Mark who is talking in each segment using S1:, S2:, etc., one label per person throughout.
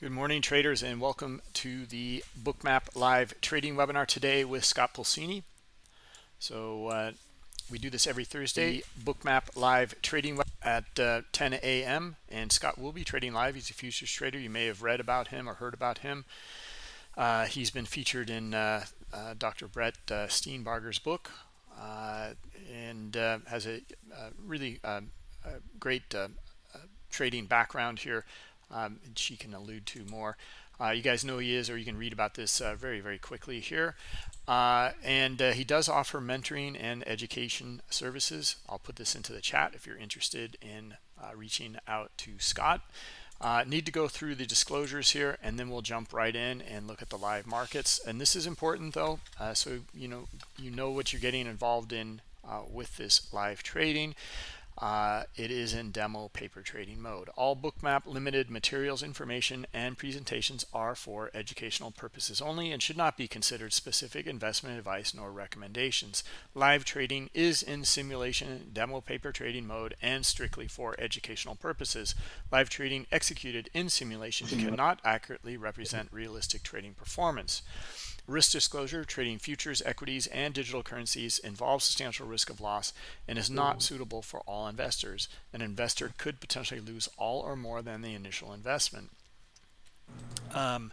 S1: Good morning, traders, and welcome to the Bookmap Live trading webinar today with Scott Pulcini. So uh, we do this every Thursday, Bookmap Live trading at uh, 10 a.m. And Scott will be trading live. He's a futures trader. You may have read about him or heard about him. Uh, he's been featured in uh, uh, Dr. Brett uh, Steenbarger's book and has a really um, great trading background here um, she can allude to more. Uh, you guys know he is, or you can read about this uh, very, very quickly here. Uh, and uh, he does offer mentoring and education services. I'll put this into the chat if you're interested in uh, reaching out to Scott. Uh, need to go through the disclosures here, and then we'll jump right in and look at the live markets. And this is important, though, so you know you know what you're getting involved in with this live trading. Uh, it is in demo paper trading mode. All Bookmap limited materials, information, and presentations are for educational purposes only and should not be considered specific investment advice nor recommendations. Live trading is in simulation demo paper trading mode and strictly for educational purposes. Live trading executed in simulation cannot accurately represent realistic trading performance. Risk disclosure, trading futures, equities, and digital currencies involves substantial risk of loss and is not suitable for all investors. An investor could potentially lose all or more than the initial investment. Um,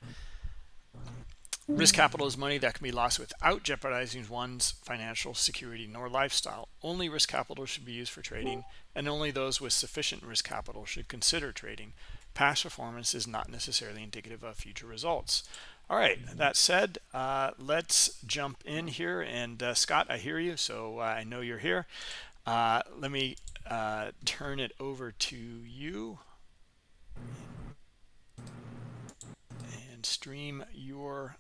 S1: risk capital is money that can be lost without jeopardizing one's financial security nor lifestyle. Only risk capital should be used for trading, and only those with sufficient risk capital should consider trading. Past performance is not necessarily indicative of future results. All right, that said, uh, let's jump in here. And uh, Scott, I hear you, so uh, I know you're here. Uh, let me uh, turn it over to you and stream your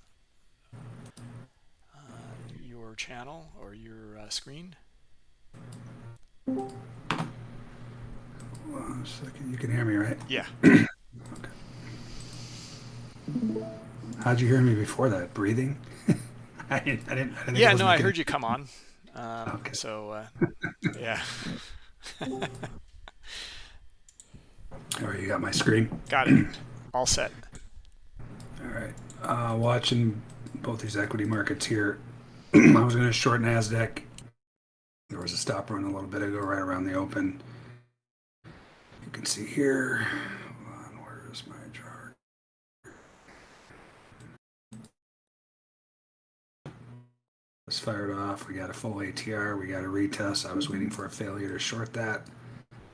S1: uh, your channel or your screen.
S2: One second, you can hear me, right?
S1: Yeah.
S2: okay. How'd you hear me before that? Breathing?
S1: I didn't. I didn't, I didn't yeah, no, I heard you come on. Um, okay. So, uh, yeah.
S2: All right, you got my screen.
S1: Got it. All set.
S2: All right. Uh, watching both these equity markets here. I was going to short Nasdaq. There was a stop run a little bit ago, right around the open. You can see here. Was fired off. We got a full ATR. We got a retest. I was waiting for a failure to short that.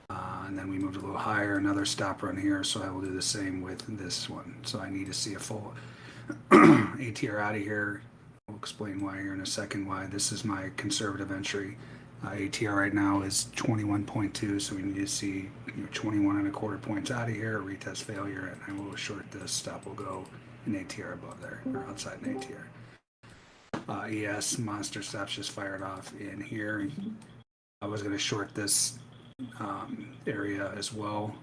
S2: Uh, and then we moved a little higher, another stop run here. So I will do the same with this one. So I need to see a full ATR out of here. I'll explain why here in a second, why this is my conservative entry. Uh, ATR right now is 21.2, so we need to see you know, 21 and a quarter points out of here, A retest failure, and I will short this. Stop will go an ATR above there, or outside an ATR. Uh, ES monster stops just fired off in here. I was going to short this um, area as well.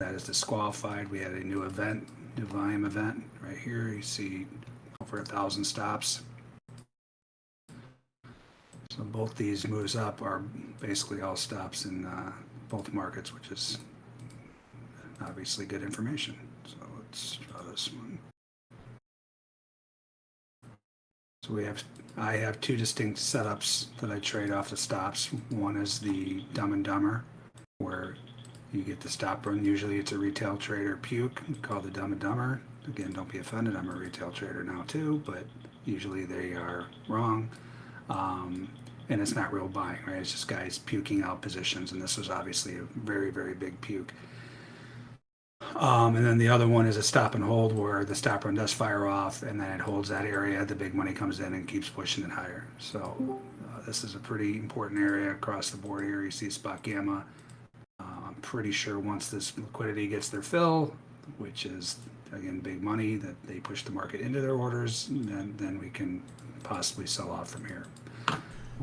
S2: That is disqualified. We had a new event, new volume event right here. You see over a thousand stops. So both these moves up are basically all stops in uh, both markets, which is obviously good information. So let's draw this one. So we have, I have two distinct setups that I trade off the stops. One is the Dumb and Dumber, where you get the stop run. Usually it's a retail trader puke called the Dumb and Dumber. Again, don't be offended. I'm a retail trader now too, but usually they are wrong. Um, and it's not real buying, right? It's just guys puking out positions. And this was obviously a very, very big puke. Um, and then the other one is a stop and hold where the stop run does fire off and then it holds that area. The big money comes in and keeps pushing it higher. So uh, this is a pretty important area across the board here. You see spot gamma. Uh, I'm pretty sure once this liquidity gets their fill, which is again big money that they push the market into their orders, then then we can possibly sell off from here.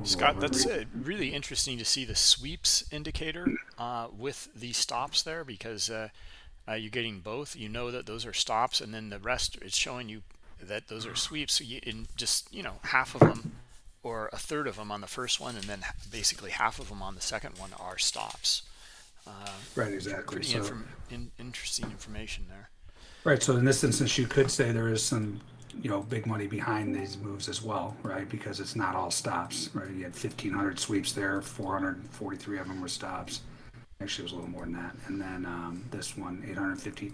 S1: Scott, that's uh, really interesting to see the sweeps indicator uh, with the stops there because uh, uh, you're getting both you know that those are stops and then the rest it's showing you that those are sweeps so you, in just you know half of them or a third of them on the first one and then basically half of them on the second one are stops
S2: uh, right exactly
S1: pretty so, inform in, interesting information there
S2: Right, so in this instance, you could say there is some, you know, big money behind these moves as well, right? Because it's not all stops, right? You had fifteen hundred sweeps there, four hundred and forty-three of them were stops. Actually, it was a little more than that. And then, um, this one, eight hundred and fifty,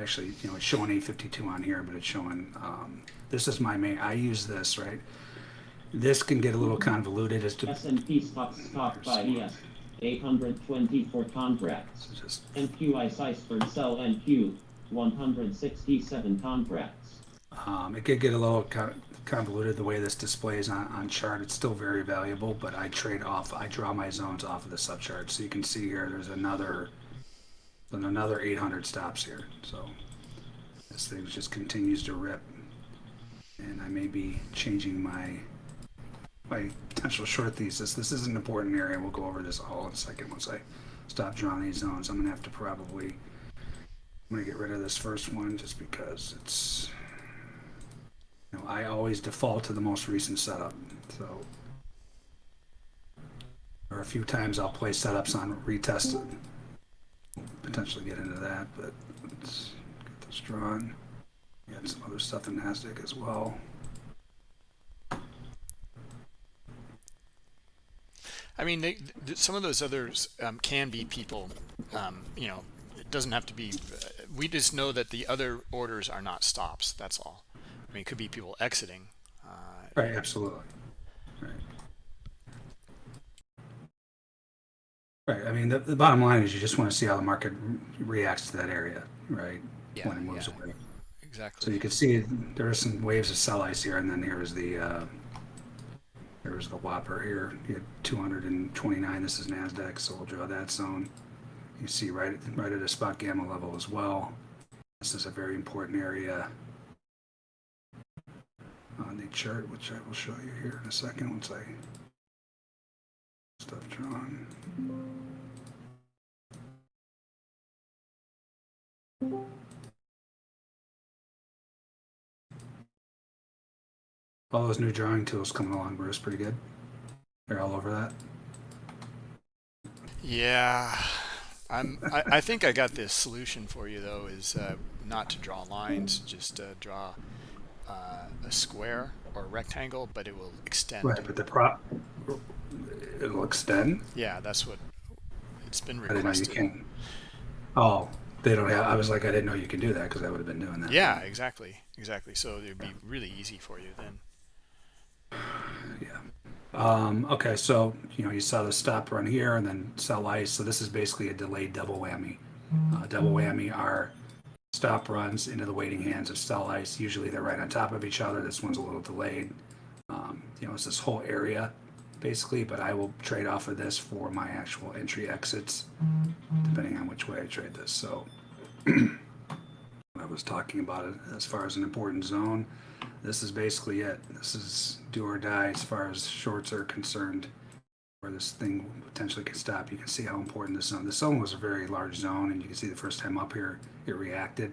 S2: actually, you know, it's showing eight fifty-two on here, but it's showing, um, this is my main, I use this, right? This can get a little convoluted as to,
S3: S&P stocks top by ES 824 contracts.
S2: so just,
S3: NQI Iceberg sell NQ 167 contracts.
S2: um, it could get a little convoluted the way this displays on, on chart. It's still very valuable, but I trade off, I draw my zones off of the subchart. So you can see here, there's another, another 800 stops here. So this thing just continues to rip. And I may be changing my, my potential short thesis. This is an important area. We'll go over this all in a second once I stop drawing these zones. I'm gonna have to probably, I'm gonna get rid of this first one just because it's, know, I always default to the most recent setup, so. Or a few times I'll play setups on retest potentially get into that, but let's get this drawn. We had some other stuff in NASDAQ as well.
S1: I mean, they, th- some of those others um, can be people. Um, you know, it doesn't have to be. We just know that the other orders are not stops. That's all. I mean, it could be people exiting. Uh,
S2: Right, absolutely. Right. Right, I mean, the, the bottom line is you just want to see how the market reacts to that area, right?
S1: Yeah,
S2: When it moves
S1: yeah.
S2: away.
S1: exactly.
S2: So you can see there are some waves of sell ice here, and then here's the uh, here's the Whopper here. You had 229. This is Nasdaq, so we'll draw that zone. You see right right at a spot gamma level as well. This is a very important area on the chart, which I will show you here in a second once I stuff drawn. All those new drawing tools coming along, Bruce, pretty good. They're all over that.
S1: Yeah, I'm. I, I think I got this solution for you though. Is uh, not to draw lines, just uh, draw uh, a square or a rectangle, but it will extend.
S2: Right, but the prop it'll extend.
S1: Yeah, that's what it's been
S2: I didn't know you can. Oh, they don't have. I was like, I didn't know you can do that because I would have been doing that.
S1: Yeah, exactly, exactly. So it would be really easy for you then.
S2: Yeah. Um, okay, so you know you saw the stop run here and then sell ice. So this is basically a delayed double whammy. Uh, double whammy are stop runs into the waiting hands of sell ice. Usually they're right on top of each other. This one's a little delayed. Um, you know, it's this whole area basically, but I will trade off of this for my actual entry exits, depending on which way I trade this. So I was talking about it as far as an important zone. This is basically it. This is do or die as far as shorts are concerned, where this thing potentially could stop. You can see how important this zone. This zone was a very large zone, and you can see the first time up here it reacted.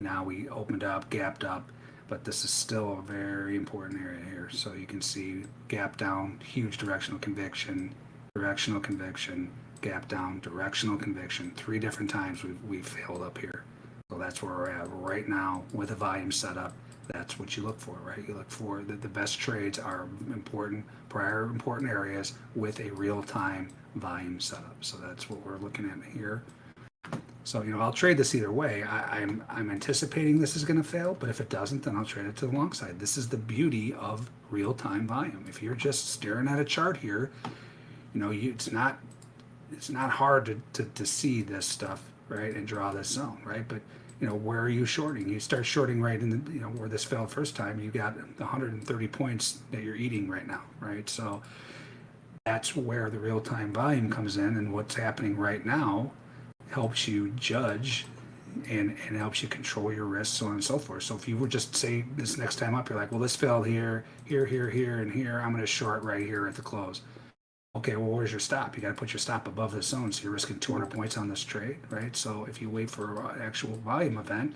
S2: Now we opened up, gapped up, but this is still a very important area here. So you can see gap down, huge directional conviction, directional conviction, gap down, directional conviction. Three different times we've, we've failed up here. So that's where we're at right now with a volume setup. That's what you look for, right? You look for the, the best trades are important, prior important areas with a real time volume setup. So that's what we're looking at here. So, you know, I'll trade this either way. I, I'm, I'm anticipating this is going to fail, but if it doesn't, then I'll trade it to the long side. This is the beauty of real time volume. If you're just staring at a chart here, you know, you, it's not, it's not hard to, to, to see this stuff, right? And draw this zone, right? But, you know, where are you shorting? You start shorting right in the, you know, where this fell first time, you got 130 points that you're eating right now, right? So that's where the real time volume comes in. And what's happening right now helps you judge and, and helps you control your risk, so on and so forth. So if you were just say this next time up, you're like, well, this fell here, here, here, here, and here. I'm going to short right here at the close. Okay, well, where's your stop? You got to put your stop above the zone, so you're risking 200 points on this trade, right? So if you wait for an actual volume event,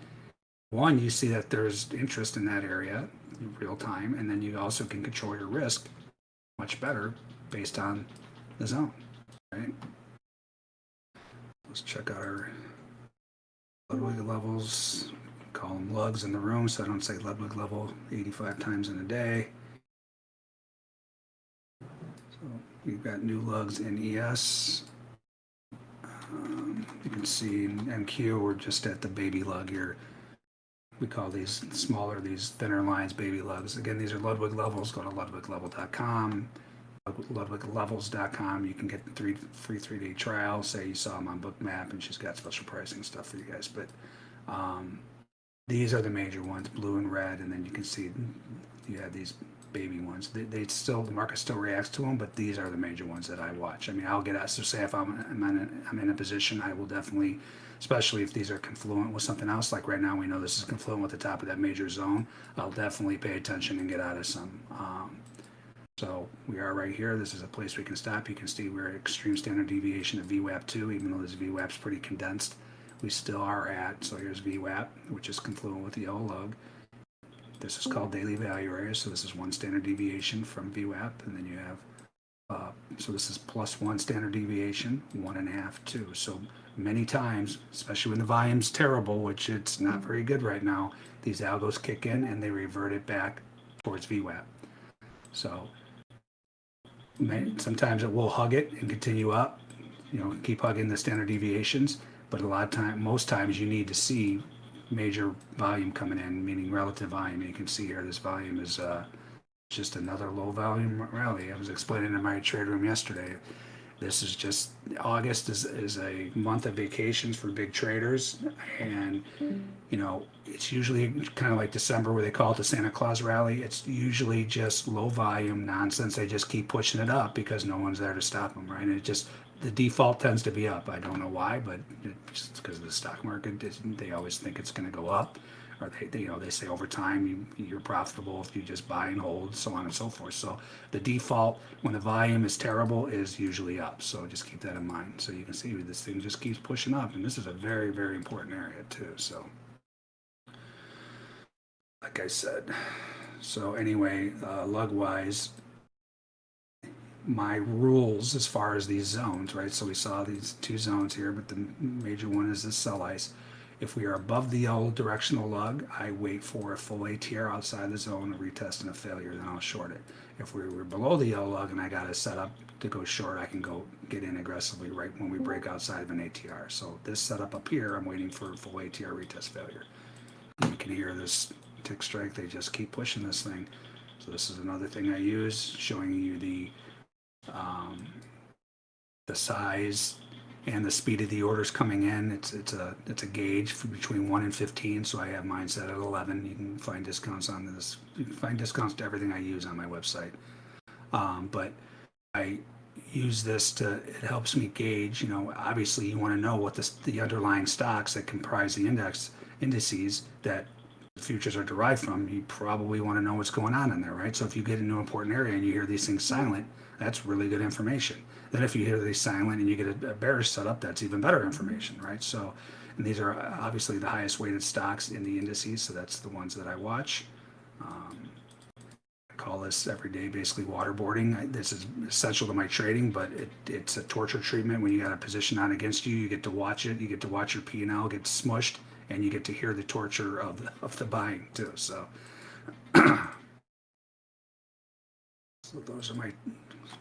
S2: one, you see that there's interest in that area in real time, and then you also can control your risk much better based on the zone, right? Let's check out our Ludwig levels. call them lugs in the room, so I don't say Ludwig level 85 times in a day. So we've got new lugs in ES. Um, you can see in NQ, we're just at the baby lug here. We call these smaller, these thinner lines, baby lugs. Again, these are Ludwig levels. Go to ludwiglevel.com, ludwiglevels.com. You can get the three free three day trial. Say you saw them on Bookmap, and she's got special pricing stuff for you guys. But um, these are the major ones, blue and red, and then you can see you have these baby ones. They, they still the market still reacts to them, but these are the major ones that I watch. I mean, I'll get out. So say if I'm I'm in a, I'm in a position, I will definitely, especially if these are confluent with something else. Like right now, we know this is confluent with the top of that major zone. I'll definitely pay attention and get out of some. Um, so we are right here. This is a place we can stop. You can see we're at extreme standard deviation of VWAP 2, even though this VWAP's pretty condensed. We still are at, so here's VWAP, which is confluent with the yellow lug. This is called daily value area, so this is one standard deviation from VWAP, and then you have, uh, so this is plus one standard deviation, one and a half, two. So many times, especially when the volume's terrible, which it's not very good right now, these algos kick in and they revert it back towards VWAP. So sometimes it will hug it and continue up, you know, keep hugging the standard deviations. But a lot of time, most times you need to see major volume coming in, meaning relative volume. You can see here this volume is uh, just another low volume rally. I was explaining in my trade room yesterday. This is just August is, is a month of vacations for big traders, and you know it's usually kind of like December where they call it the Santa Claus rally. It's usually just low volume nonsense. They just keep pushing it up because no one's there to stop them, right? And it just the default tends to be up. I don't know why, but it's because of the stock market. They always think it's going to go up, or they, they, you know, they say over time you, you're profitable if you just buy and hold, so on and so forth. So the default when the volume is terrible is usually up. So just keep that in mind. So you can see this thing just keeps pushing up, and this is a very, very important area too. So, like I said, so anyway, uh, lug wise, my rules as far as these zones, right? So we saw these two zones here, but the major one is the sell ice. If we are above the yellow directional lug, I wait for a full ATR outside the zone, a retest and a failure, then I'll short it. If we were below the yellow lug and I got it set up to go short, I can go get in aggressively right when we break outside of an ATR. So this setup up here, I'm waiting for a full ATR retest failure. You can hear this tick strike, they just keep pushing this thing. So this is another thing I use, showing you the um, the size and the speed of the orders coming in. It's it's a it's a gauge between one and fifteen. So I have mine set at eleven. You can find discounts on this. You can find discounts to everything I use on my website. Um, but I use this to it helps me gauge. You know, obviously you want to know what the the underlying stocks that comprise the index indices that futures are derived from, you probably want to know what's going on in there, right? So if you get into an important area and you hear these things silent, that's really good information. Then if you hear these silent and you get a, bearish setup, that's even better information, right? So, and these are uh, obviously the highest weighted stocks in the indices, so that's the ones that I watch. Um, I call this every day basically waterboarding. I, this is essential to my trading, but it, it's a torture treatment. When you got a position on against you, you get to watch it. You get to watch your P and L get smushed, and you get to hear the torture of the, of the buying too. So, so those are my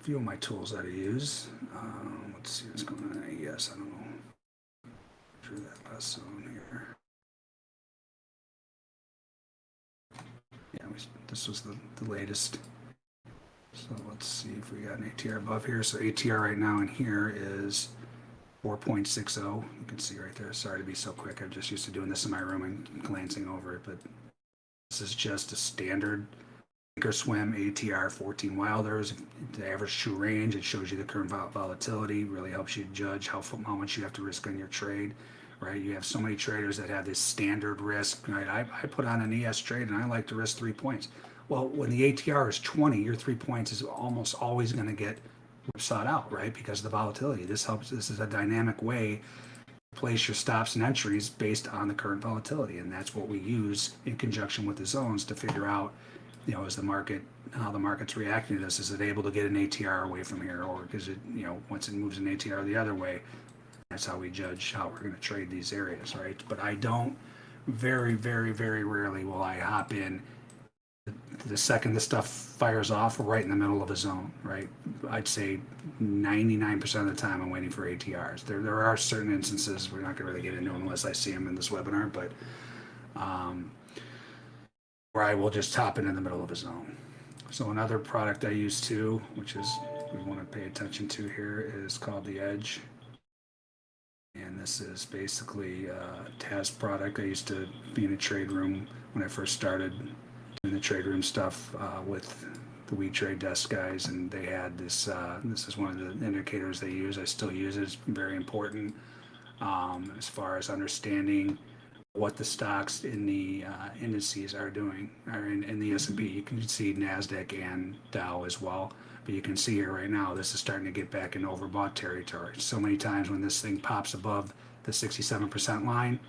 S2: few of my tools that I use. Um, let's see what's going on. Yes, I don't know. Through that last zone here. Yeah, we, this was the, the latest. So let's see if we got an ATR above here. So ATR right now in here is 4.60. You can see right there. Sorry to be so quick. I'm just used to doing this in my room and glancing over it, but this is just a standard Thinkorswim ATR 14 Wilders. The average true range. It shows you the current vol- volatility. Really helps you judge how how much you have to risk on your trade. Right? You have so many traders that have this standard risk. Right? I, I put on an ES trade and I like to risk three points. Well, when the ATR is 20, your three points is almost always going to get sought out, right? Because of the volatility. This helps. This is a dynamic way to place your stops and entries based on the current volatility, and that's what we use in conjunction with the zones to figure out, you know, is the market how the market's reacting to this? Is it able to get an ATR away from here, or is it, you know, once it moves an ATR the other way? That's how we judge how we're going to trade these areas, right? But I don't very, very, very rarely will I hop in the second the stuff fires off right in the middle of a zone, right? I'd say 99% of the time I'm waiting for ATRs. There, there are certain instances we're not going to really get into unless I see them in this webinar, but um, where I will just hop it in the middle of a zone. So another product I use too, which is we want to pay attention to here, is called the Edge. And this is basically a TAS product. I used to be in a trade room when I first started doing the trade room stuff uh, with the We Trade Desk guys, and they had this. Uh, this is one of the indicators they use. I still use it. It's very important um, as far as understanding what the stocks in the uh, indices are doing, or in, in the S&P. You can see Nasdaq and Dow as well, but you can see here right now this is starting to get back in overbought territory. So many times when this thing pops above the 67% line,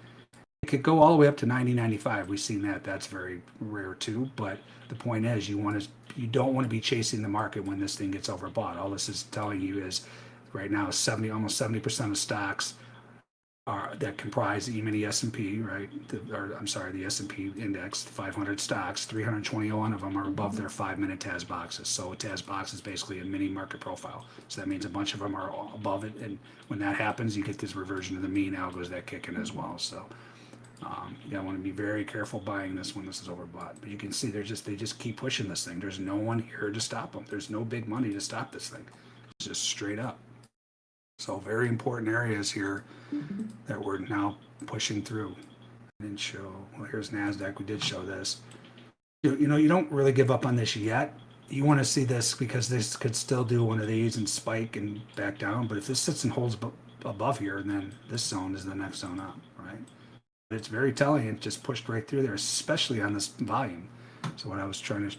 S2: it could go all the way up to 90, 95. We've seen that. That's very rare too. But the point is, you want to, you don't want to be chasing the market when this thing gets overbought. All this is telling you is, right now, 70, almost 70% of stocks are that comprise the E-mini S&P, right? The, or I'm sorry, the S&P index, 500 stocks, 321 of them are above their five-minute TAS boxes. So a TAS box is basically a mini market profile. So that means a bunch of them are above it, and when that happens, you get this reversion to the mean algos that kick in as well. So um, you want to be very careful buying this when this is overbought. But you can see they're just they just keep pushing this thing. There's no one here to stop them. There's no big money to stop this thing. It's just straight up. So very important areas here that we're now pushing through. I Didn't show. Well, here's Nasdaq. We did show this. You, you know, you don't really give up on this yet. You want to see this because this could still do one of these and spike and back down. But if this sits and holds above here, then this zone is the next zone up, right? But it's very telling. It just pushed right through there, especially on this volume. So what I was trying to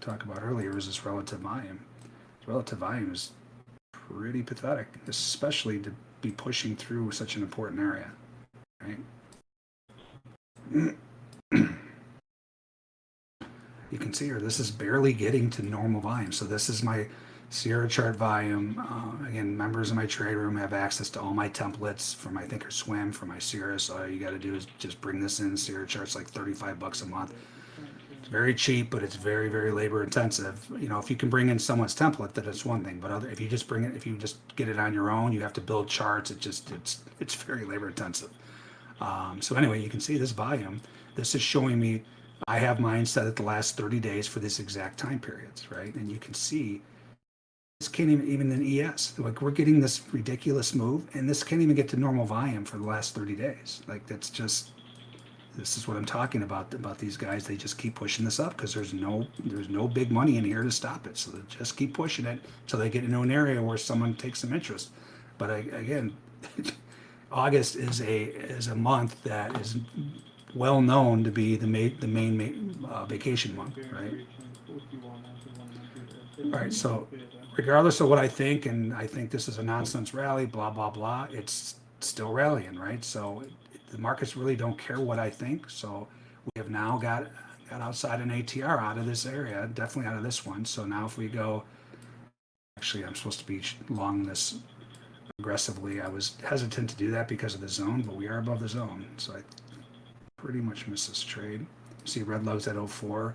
S2: talk about earlier is this relative volume. Relative volume is pretty pathetic, especially to be pushing through such an important area, right? you can see here, this is barely getting to normal volume. So this is my Sierra chart volume. Uh, again, members of my trade room have access to all my templates for my Thinkorswim, for my Sierra. So all you got to do is just bring this in. Sierra chart's like 35 bucks a month. It's very cheap, but it's very, very labor intensive. You know, if you can bring in someone's template, that is one thing. But other, if you just bring it, if you just get it on your own, you have to build charts. It just, it's, it's very labor intensive. Um, so anyway, you can see this volume. This is showing me, I have mine set at the last 30 days for this exact time periods, right? And you can see this can't even, even in ES, like we're getting this ridiculous move and this can't even get to normal volume for the last 30 days. Like that's just, this is what I'm talking about, about these guys. They just keep pushing this up because there's no, there's no big money in here to stop it. So they just keep pushing it until they get into an area where someone takes some interest. But I, again, August is a, is a month that is well known to be the main, the main uh, vacation month, right? All right, so regardless of what I think, and I think this is a nonsense rally, blah, blah, blah, it's still rallying, right? So the markets really don't care what I think. So we have now got, got outside an ATR out of this area, definitely out of this one. So now if we go, actually, I'm supposed to be long this aggressively. I was hesitant to do that because of the zone, but we are above the zone. So I pretty much missed this trade. See red lows at 04.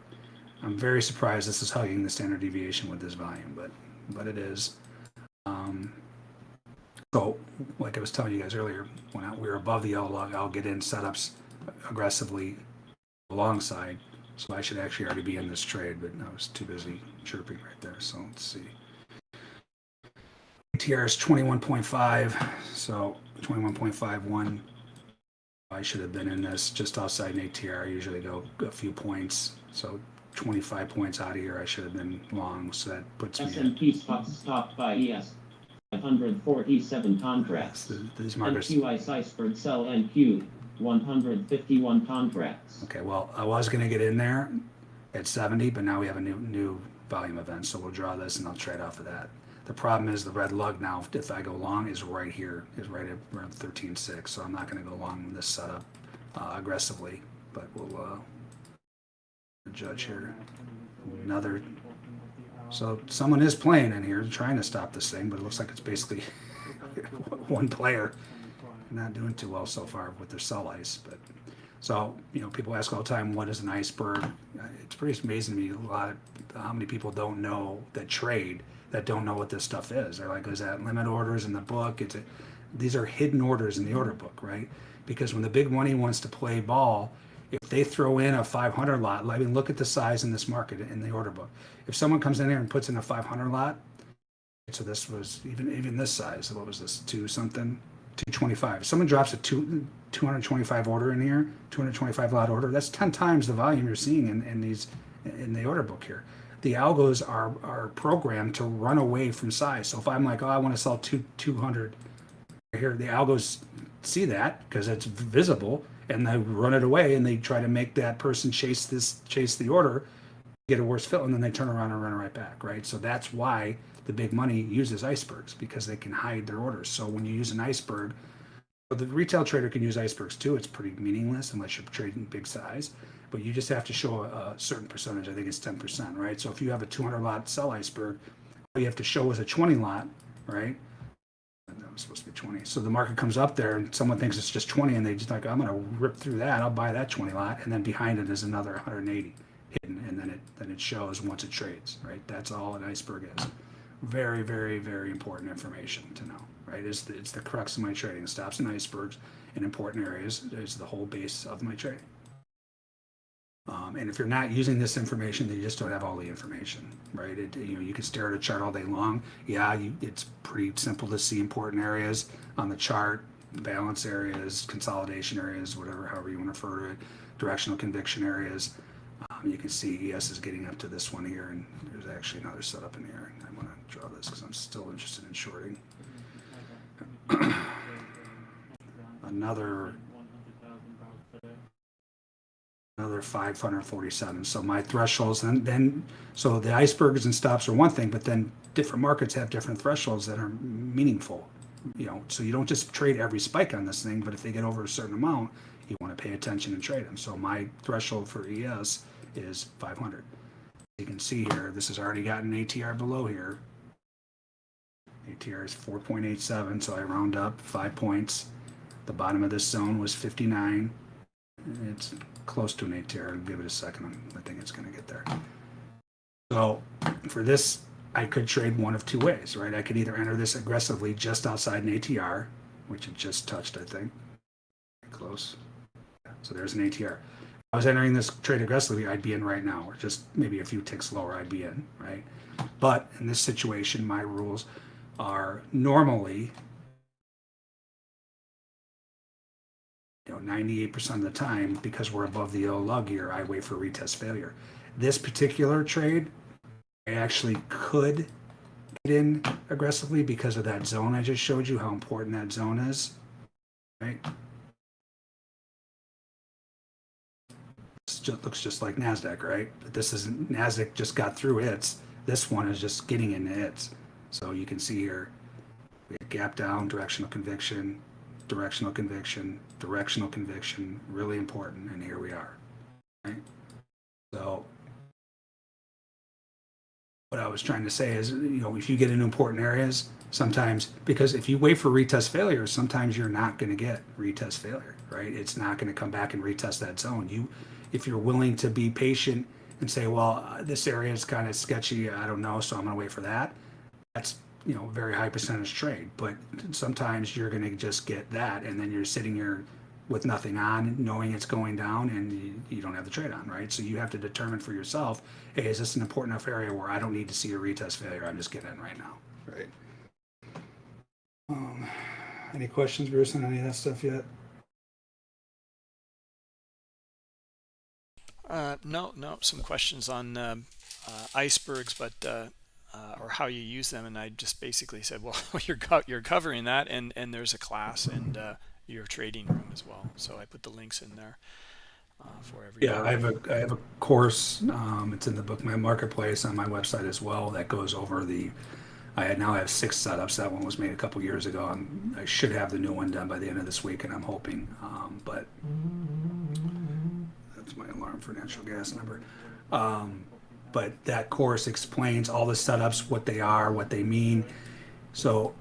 S2: I'm very surprised this is hugging the standard deviation with this volume, but but it is. Um, so, like I was telling you guys earlier, when I, we were above the yellow lug, I'll get in setups aggressively alongside. So I should actually already be in this trade, but I was too busy chirping right there. So let's see. ATR is 21.5, so 21.51. I should have been in this just outside an ATR. I usually go a few points, so 25 points out of here. I should have been long, so that puts me. At,
S3: S&P stopped by ES 547 contracts.
S2: so these markers.
S3: NQI Iceberg sell NQ 151 contracts.
S2: Okay, well, I was gonna get in there at 70, but now we have a new new volume event, so we'll draw this and I'll trade off of that. The problem is the red lug now, if I go long, is right here, is right at around 13.6, so I'm not gonna go long this setup uh, aggressively, but we'll uh, judge here. Another, so someone is playing in here, trying to stop this thing, but it looks like it's basically one player. Not doing too well so far with their sell ice, but So, you know, people ask all the time, what is an iceberg? Uh, It's pretty amazing to me, a lot of, how many people don't know that trade, that don't know what this stuff is. They're like, is that limit orders in the book? It's, a, these are hidden orders in the order book, right? Because when the big money wants to play ball, if they throw in a 500 lot, I mean, look at the size in this market in the order book. If someone comes in here and puts in a 500 lot, so this was even even this size. What was this? Two something, two twenty five. If someone drops a two two hundred twenty five order in here, two hundred twenty five lot order. That's ten times the volume you're seeing in, in these in the order book here. The algos are are programmed to run away from size. So if I'm like, oh, I want to sell two two hundred here, the algos see that because it's visible and they run it away and they try to make that person chase this chase the order get a worse fill and then they turn around and run right back right? So that's why the big money uses icebergs because they can hide their orders. So when you use an iceberg the retail trader can use icebergs too. It's pretty meaningless unless you're trading big size but you just have to show a, certain percentage. I think it's 10% right? So if you have a 200 lot sell iceberg all you have to show is a 20 lot right that was supposed to be 20. So the market comes up there and someone thinks it's just 20 and they just like, I'm going to rip through that. I'll buy that 20 lot. And then behind it is another 180 hidden. And then it, then it shows once it trades, right? That's all an iceberg is. Very, very, very important information to know, right? It's the, it's the crux of my trading. Stops and icebergs in important areas is the whole base of my trading. Um, and if you're not using this information, then you just don't have all the information, right? It, you know, you can stare at a chart all day long. Yeah, you, it's pretty simple to see important areas on the chart, balance areas, consolidation areas, whatever, however you want to refer to it, directional conviction areas. Um, you can see ES is getting up to this one here, and there's actually another setup in here. I want to draw this because I'm still interested in shorting. Another another 547. So my thresholds, and then, so the icebergs and stops are one thing, but then different markets have different thresholds that are meaningful. You know, so you don't just trade every spike on this thing, but if they get over a certain amount, you want to pay attention and trade them. So my threshold for ES is 500. You can see here, this has already gotten ATR below here. ATR is 4.87, so I round up five points. The bottom of this zone was 59. It's close to an ATR. I'll give it a second. I think it's going to get there. So for this, I could trade one of two ways, right? I could either enter this aggressively just outside an ATR, which it just touched, I think. Close. So there's an ATR. If I was entering this trade aggressively, I'd be in right now, or just maybe a few ticks lower, I'd be in, right? But in this situation, my rules are normally you know, 98% of the time, because we're above the yellow lug here, I wait for retest failure. This particular trade, I actually could get in aggressively because of that zone I just showed you, how important that zone is, right? Looks just like NASDAQ, right? But this isn't, NASDAQ just got through its. This one is just getting into its. So you can see here, we have gap down, directional conviction, directional conviction, directional conviction, really important, and here we are. Right? So what I was trying to say is, you know, if you get into important areas, sometimes because if you wait for retest failure, sometimes you're not going to get retest failure, right? It's not going to come back and retest that zone. You, if you're willing to be patient and say, well, uh, this area is kind of sketchy, I don't know, so I'm going to wait for that. That's you know very high percentage trade but sometimes you're going to just get that and then you're sitting here with nothing on knowing it's going down and you, you, don't have the trade on right? So you have to determine for yourself hey is this an important enough area where i don't need to see a retest failure? I'm just getting in right now. Right. Um, any questions bruce on any of that stuff yet?
S1: Uh, no no some questions on um, uh, icebergs but uh, uh, or how you use them and I just basically said well you're co you're covering that and and there's a class and uh, your trading room as well. So I put the links in there uh, for every
S2: yeah I have a I have a course um, it's in the Bookmap marketplace on my website as well that goes over the I now have six setups. That one was made a couple years ago I'm, I should have the new one done by the end of this week and I'm hoping um, but that's my alarm for natural gas number. Um, but that course explains all the setups, what they are, what they mean. So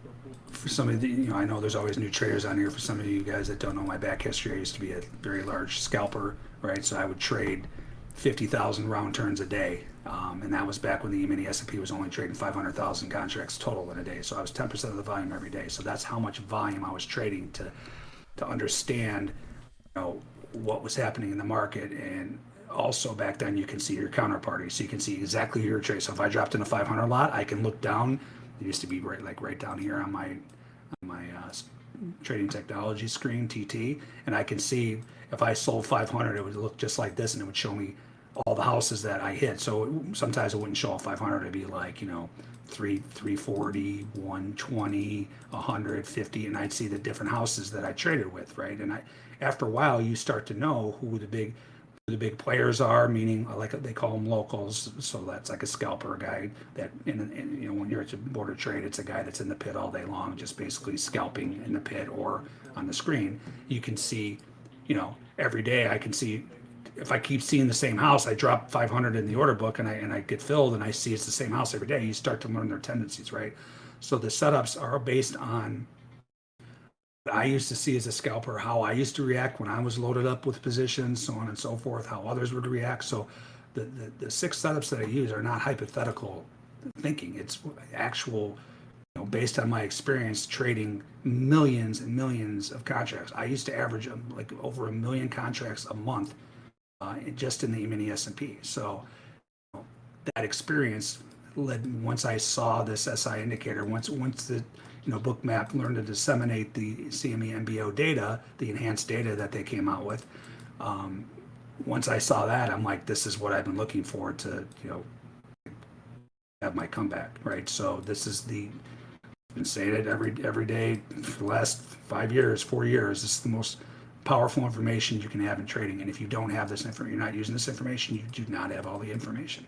S2: for some of the, you know, I know there's always new traders on here. For some of you guys that don't know my back history, I used to be a very large scalper, right? So I would trade 50,000 round turns a day. Um, and that was back when the E-mini S&P was only trading 500,000 contracts total in a day. So I was 10% of the volume every day. So that's how much volume I was trading to, to understand, you know, what was happening in the market. And also back then you can see your counterparty. So you can see exactly your trade. So if I dropped in a 500 lot, I can look down. It used to be right, like right down here on my, on my uh, trading technology screen, TT, and I can see if I sold 500, it would look just like this, and it would show me all the houses that I hit. So it- sometimes it wouldn't show all 500; it'd be like you know, three, 340, 120, 150, and I'd see the different houses that I traded with, right? And I, after a while, you start to know who the big the big players are, meaning uh, like they call them locals. So that's like a scalper guy that, in, in, you know, when you're at a border trade, it's a guy that's in the pit all day long, just basically scalping in the pit or on the screen. You can see, you know, every day I can see if I keep seeing the same house, I drop 500 in the order book and I and I get filled and I see it's the same house every day. You start to learn their tendencies, right? So the setups are based on I used to see as a scalper, how I used to react when I was loaded up with positions, so on and so forth, how others would react. So the, the, the six setups that I use are not hypothetical thinking. It's actual, you know, based on my experience trading millions and millions of contracts. I used to average um, like over a million contracts a month uh, just in the mini S&P. So you know, that experience led once I saw this SI indicator, once once the you know Bookmap learned to disseminate the CME MBO data, the enhanced data that they came out with. Um, once I saw that, I'm like, this is what I've been looking for to you know have my comeback, right? So this is the I've been saying it every every day for the last five years, four years. This is the most powerful information you can have in trading. And if you don't have this information, you're not using this information, you do not have all the information.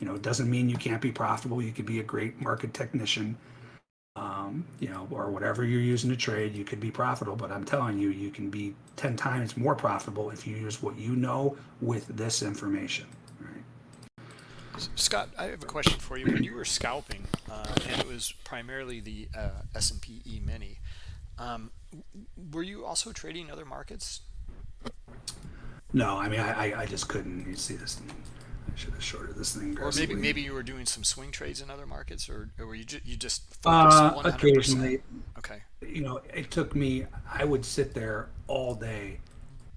S2: You know, it doesn't mean you can't be profitable. You could be a great market technician, um, you know, or whatever you're using to trade. You could be profitable, but I'm telling you, you can be 10 times more profitable if you use what you know with this information. Right?
S1: Scott, I have a question for you. When you were scalping, uh, and it was primarily the uh, S&P E-mini, um, were you also trading other markets?
S2: No, I mean, I, I, I just couldn't. You see this? I should have shorted this thing.
S1: Or maybe maybe you were doing some swing trades in other markets, or, or were you ju- you just focused
S2: uh,
S1: 100%?
S2: occasionally.
S1: Okay.
S2: you know, it took me, I would sit there all day,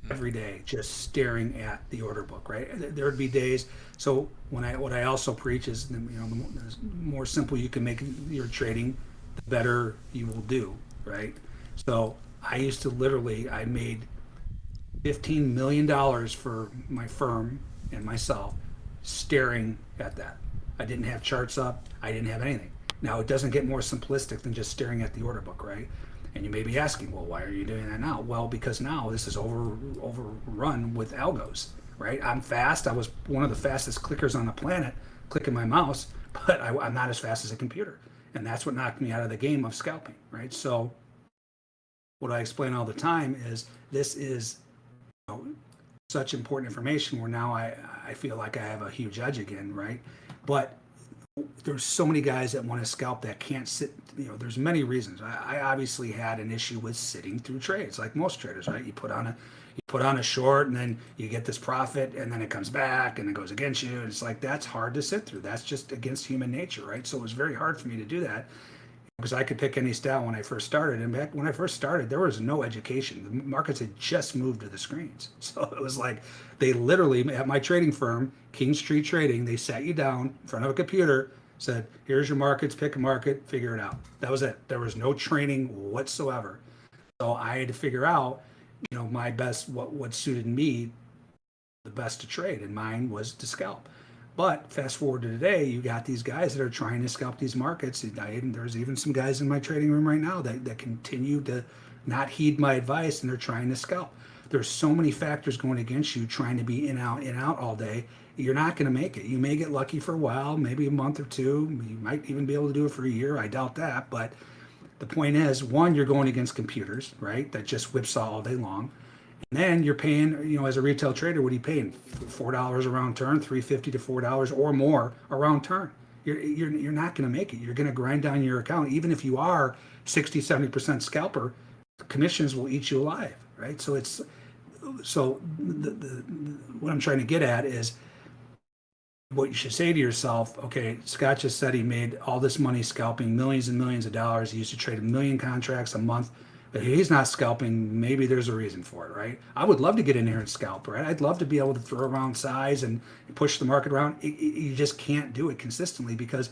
S2: every day, just staring at the order book, right? There- would be days. So when I, what I also preach is, you know, the more, the more simple you can make your trading, the better you will do, right? So I used to literally, I made $15 million for my firm and myself staring at that. I didn't have charts up. I didn't have anything. Now it doesn't get more simplistic than just staring at the order book, right? And you may be asking, well, why are you doing that now? Well, because now this is over overrun with algos, right? I'm fast. I was one of the fastest clickers on the planet, clicking my mouse, but I, I'm not as fast as a computer, and that's what knocked me out of the game of scalping, right? So, what I explain all the time is this is you know, such important information where now I, I feel like I have a huge edge again, right? But there's so many guys that want to scalp that can't sit, you know, there's many reasons. I, I obviously had an issue with sitting through trades like most traders, right? You put on a you put on a short and then you get this profit and then it comes back and it goes against you. And it's like that's hard to sit through. That's just against human nature, right? So it was very hard for me to do that because I could pick any style when I first started. And back when I first started, there was no education. The markets had just moved to the screens. So it was like they literally, at my trading firm, King Street Trading, they sat you down in front of a computer, said, here's your markets, pick a market, figure it out. That was it. There was no training whatsoever. So I had to figure out, you know, my best, what, what suited me the best to trade. And mine was to scalp. But fast forward to today, you got these guys that are trying to scalp these markets. There's even some guys in my trading room right now that, that continue to not heed my advice and they're trying to scalp. There's so many factors going against you trying to be in out in out all day. You're not going to make it. You may get lucky for a while, maybe a month or two. You might even be able to do it for a year. I doubt that. But the point is, one, you're going against computers, right? That just whipsaw all day long. Then you're paying, you know, as a retail trader, what are you paying? Four dollars a round turn, three fifty to four dollars or more a round turn. You're you're you're not going to make it. You're going to grind down your account, even if you are 60, 70% scalper, commissions will eat you alive, right? So it's, so the, the, what I'm trying to get at is what you should say to yourself, okay, Scott just said he made all this money scalping millions and millions of dollars. He used to trade a million contracts a month. But he's not scalping. Maybe there's a reason for it, right? I would love to get in here and scalp, right? I'd love to be able to throw around size and push the market around. It, it, you just can't do it consistently because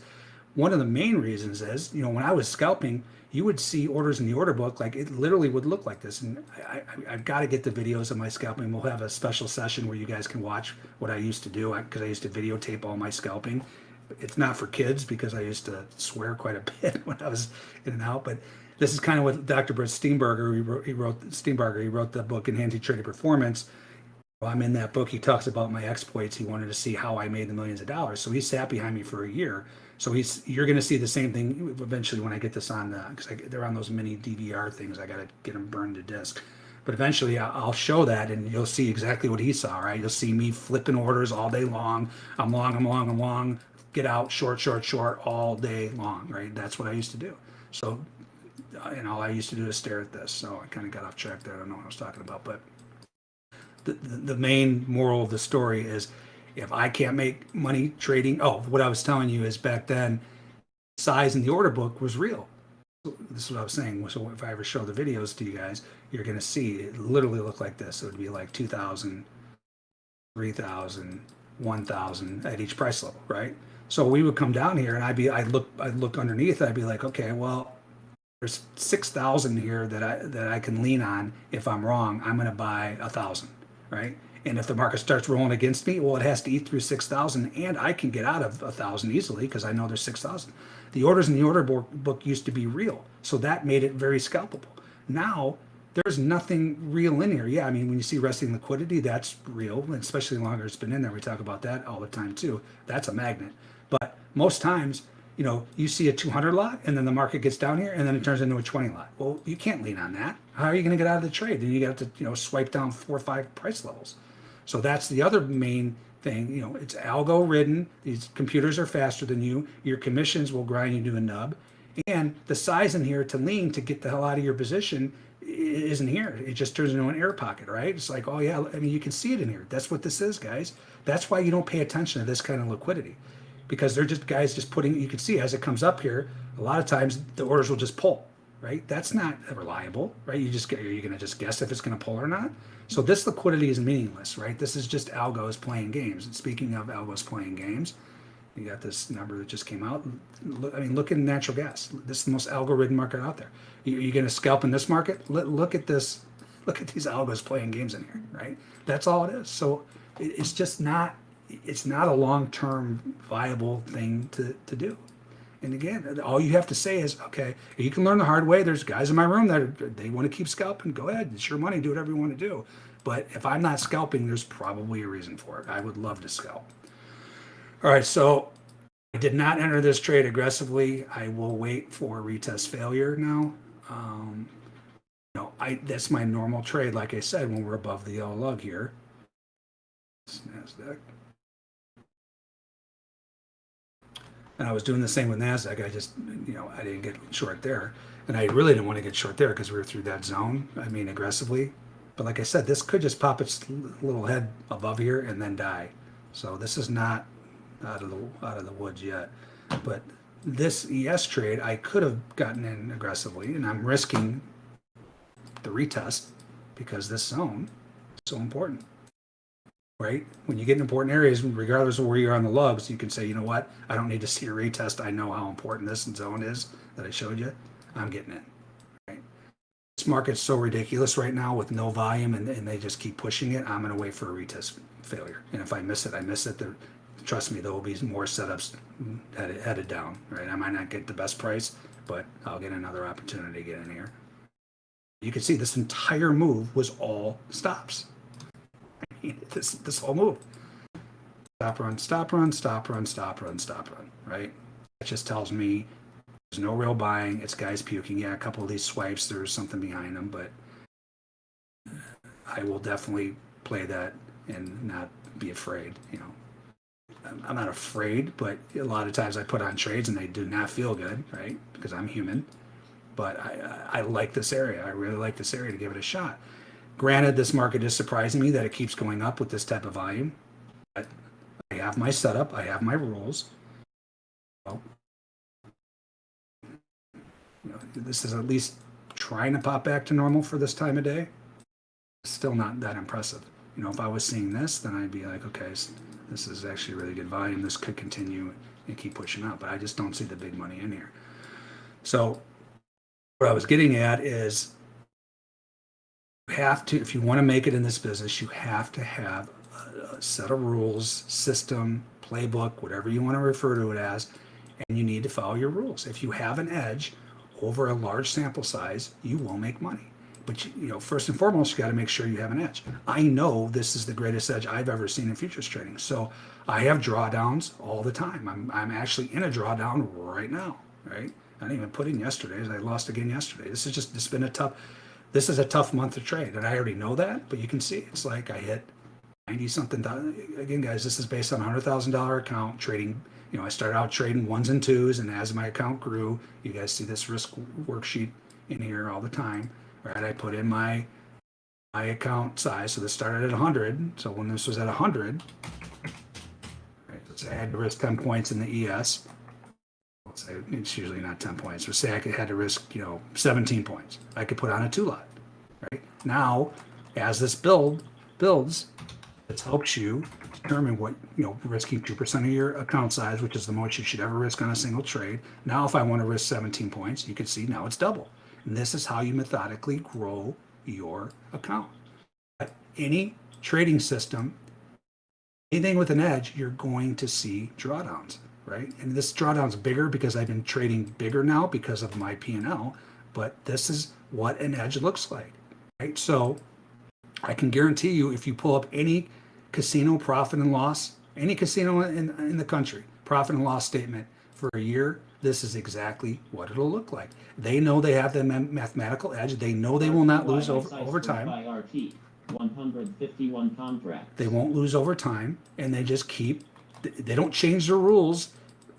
S2: one of the main reasons is, you know, when I was scalping, you would see orders in the order book, like it literally would look like this. And I, I, have got to get the videos of my scalping. We'll have a special session where you guys can watch what I used to do because I used to videotape all my scalping. It's not for kids because I used to swear quite a bit when I was in and out. But this is kind of what Dr. Brett Steenbarger, he wrote, he wrote he wrote the book Enhancing Trading Performance. I'm in that book. He talks about my exploits. He wanted to see how I made the millions of dollars. So he sat behind me for a year so he's you're going to see the same thing eventually when I get this on because they're on those mini DVR things. I got to get them burned to disk. But eventually I'll show that and you'll see exactly what he saw, right? You'll see me flipping orders all day long. I'm long, I'm long, I'm long. Get out, short, short, short all day long, right? That's what I used to do. So, and all I used to do is stare at this. So I kind of got off track there. I don't know what I was talking about. But the, the, the main moral of the story is if I can't make money trading, oh, what I was telling you is back then, size in the order book was real. This is what I was saying. So if I ever show the videos to you guys, you're going to see it literally look like this. It would be like 2,000, 3,000, 1,000 at each price level, right? So we would come down here and I'd be, I'd look, I'd look underneath. I'd be like, okay, well, there's 6,000 here that I, that I can lean on. If I'm wrong, I'm going to buy a thousand, right? And if the market starts rolling against me, well, it has to eat through 6,000 and I can get out of a thousand easily because I know there's 6,000. The orders in the order book used to be real. So that made it very scalpable. Now there's nothing real in here. Yeah, I mean, when you see resting liquidity, that's real, especially longer it's been in there. We talk about that all the time too. That's a magnet. But most times, you know, you see a 200 lot and then the market gets down here and then it turns into a 20 lot. Well, you can't lean on that. How are you going to get out of the trade? Then you got to, you know, swipe down four or five price levels. So that's the other main thing. You know, it's algo ridden. These computers are faster than you. Your commissions will grind you to a nub. And the size in here to lean to get the hell out of your position isn't here. It just turns into an air pocket, right? It's like, oh yeah, I mean, you can see it in here. That's what this is, guys. That's why you don't pay attention to this kind of liquidity because they're just guys just putting, you can see as it comes up here, a lot of times the orders will just pull, right? That's not reliable, right? You just get, you're going to just guess if it's going to pull or not? So this liquidity is meaningless, right? This is just algos playing games. And speaking of algos playing games, you got this number that just came out. I mean, look at natural gas. This is the most algorithm market out there. You, are going to scalp in this market? Look at this. Look at these algos playing games in here, right? That's all it is. So it's just not. It's not a long-term viable thing to to do. And again, all you have to say is, okay, you can learn the hard way. There's guys in my room that are, they want to keep scalping. Go ahead, it's your money. Do whatever you want to do. But if I'm not scalping, there's probably a reason for it. I would love to scalp. All right, so I did not enter this trade aggressively. I will wait for retest failure now. Um, you know, I that's my normal trade. Like I said, when we're above the yellow lug here. NASDAQ. And I was doing the same with NASDAQ. I just, you know, I didn't get short there. And I really didn't want to get short there because we were through that zone. I mean, aggressively. But like I said, this could just pop its little head above here and then die. So this is not out of the out of the woods yet. But this ES trade, I could have gotten in aggressively, and I'm risking the retest because this zone is so important right? When you get in important areas, regardless of where you are on the lugs, you can say, you know what? I don't need to see a retest. I know how important this zone is that I showed you. I'm getting in. Right? This market's so ridiculous right now with no volume and, and they just keep pushing it. I'm going to wait for a retest failure. And if I miss it, I miss it. There, trust me, there will be more setups headed, headed down, right? I might not get the best price, but I'll get another opportunity to get in here. You can see this entire move was all stops this this whole move. Stop run, stop run, stop run, stop run, stop run, right? That just tells me there's no real buying. It's guys puking. Yeah, a couple of these swipes, there's something behind them, but I will definitely play that and not be afraid. You know, I'm not afraid, but a lot of times I put on trades and they do not feel good, right? Because I'm human. but I, I I like this area. I really like this area to give it a shot. Granted, this market is surprising me that it keeps going up with this type of volume. But I have my setup. I have my rules. Well, you know, this is at least trying to pop back to normal for this time of day. Still not that impressive. You know, if I was seeing this, then I'd be like, okay, this is actually really good volume. This could continue and keep pushing up, but I just don't see the big money in here. So, what I was getting at is have to, if you want to make it in this business, you have to have a, a set of rules, system, playbook, whatever you want to refer to it as, and you need to follow your rules. If you have an edge over a large sample size, you will make money. But you, you know, first and foremost, you got to make sure you have an edge. I know this is the greatest edge I've ever seen in futures trading. So I have drawdowns all the time. I'm, I'm actually in a drawdown right now, right? I didn't even put in yesterday's. I lost again yesterday. This is just, it's been a tough, this is a tough month to trade. And I already know that, but you can see it's like I hit 90 something. Again, guys, this is based on a hundred thousand dollar account trading. You know, I started out trading ones and twos, and as my account grew, you guys see this risk worksheet in here all the time, right? I put in my my account size. So this started at 100. So when this was at 100, right, so I had to risk 10 points in the ES. It's usually not 10 points. But say I could, had to risk, you know, 17 points. I could put on a two lot, right? Now, as this build builds, it helps you determine what, you know, risking 2% of your account size, which is the most you should ever risk on a single trade. Now, if I want to risk 17 points, you can see now it's double. And this is how you methodically grow your account. But any trading system, anything with an edge, you're going to see drawdowns, right? And this drawdown's bigger because I've been trading bigger now because of my P&L, but this is what an edge looks like, right? So I can guarantee you if you pull up any casino profit and loss, any casino in, in the country, profit and loss statement for a year, this is exactly what it'll look like. They know they have the ma- mathematical edge. They know they will not lose over, over time.
S3: By RT, 151 contract.
S2: They won't lose over time, and they just keep. They don't change their rules.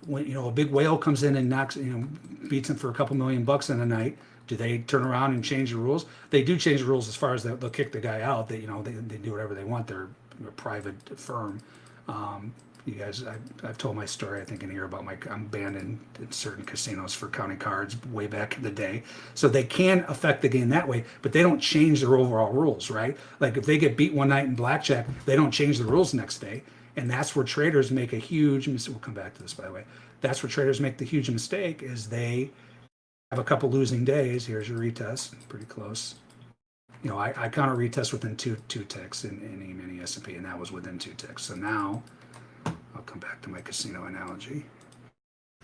S2: When you know a big whale comes in and knocks, you know, beats them for a couple million bucks in a night. Do they turn around and change the rules? They do change the rules as far as they'll, they'll kick the guy out. They you know they, they do whatever they want. They're a private firm. Um, you guys, I, I've told my story, I think, in here about my, I'm banned in, in certain casinos for counting cards way back in the day. So they can affect the game that way, but they don't change their overall rules, right? Like if they get beat one night in blackjack, they don't change the rules next day. And that's where traders make a huge, mis- we'll come back to this by the way. That's where traders make the huge mistake is they have a couple losing days. Here's your retest, pretty close. You know, I, I count a retest within two two ticks in, in E-mini S&P, and that was within two ticks. So now I'll come back to my casino analogy.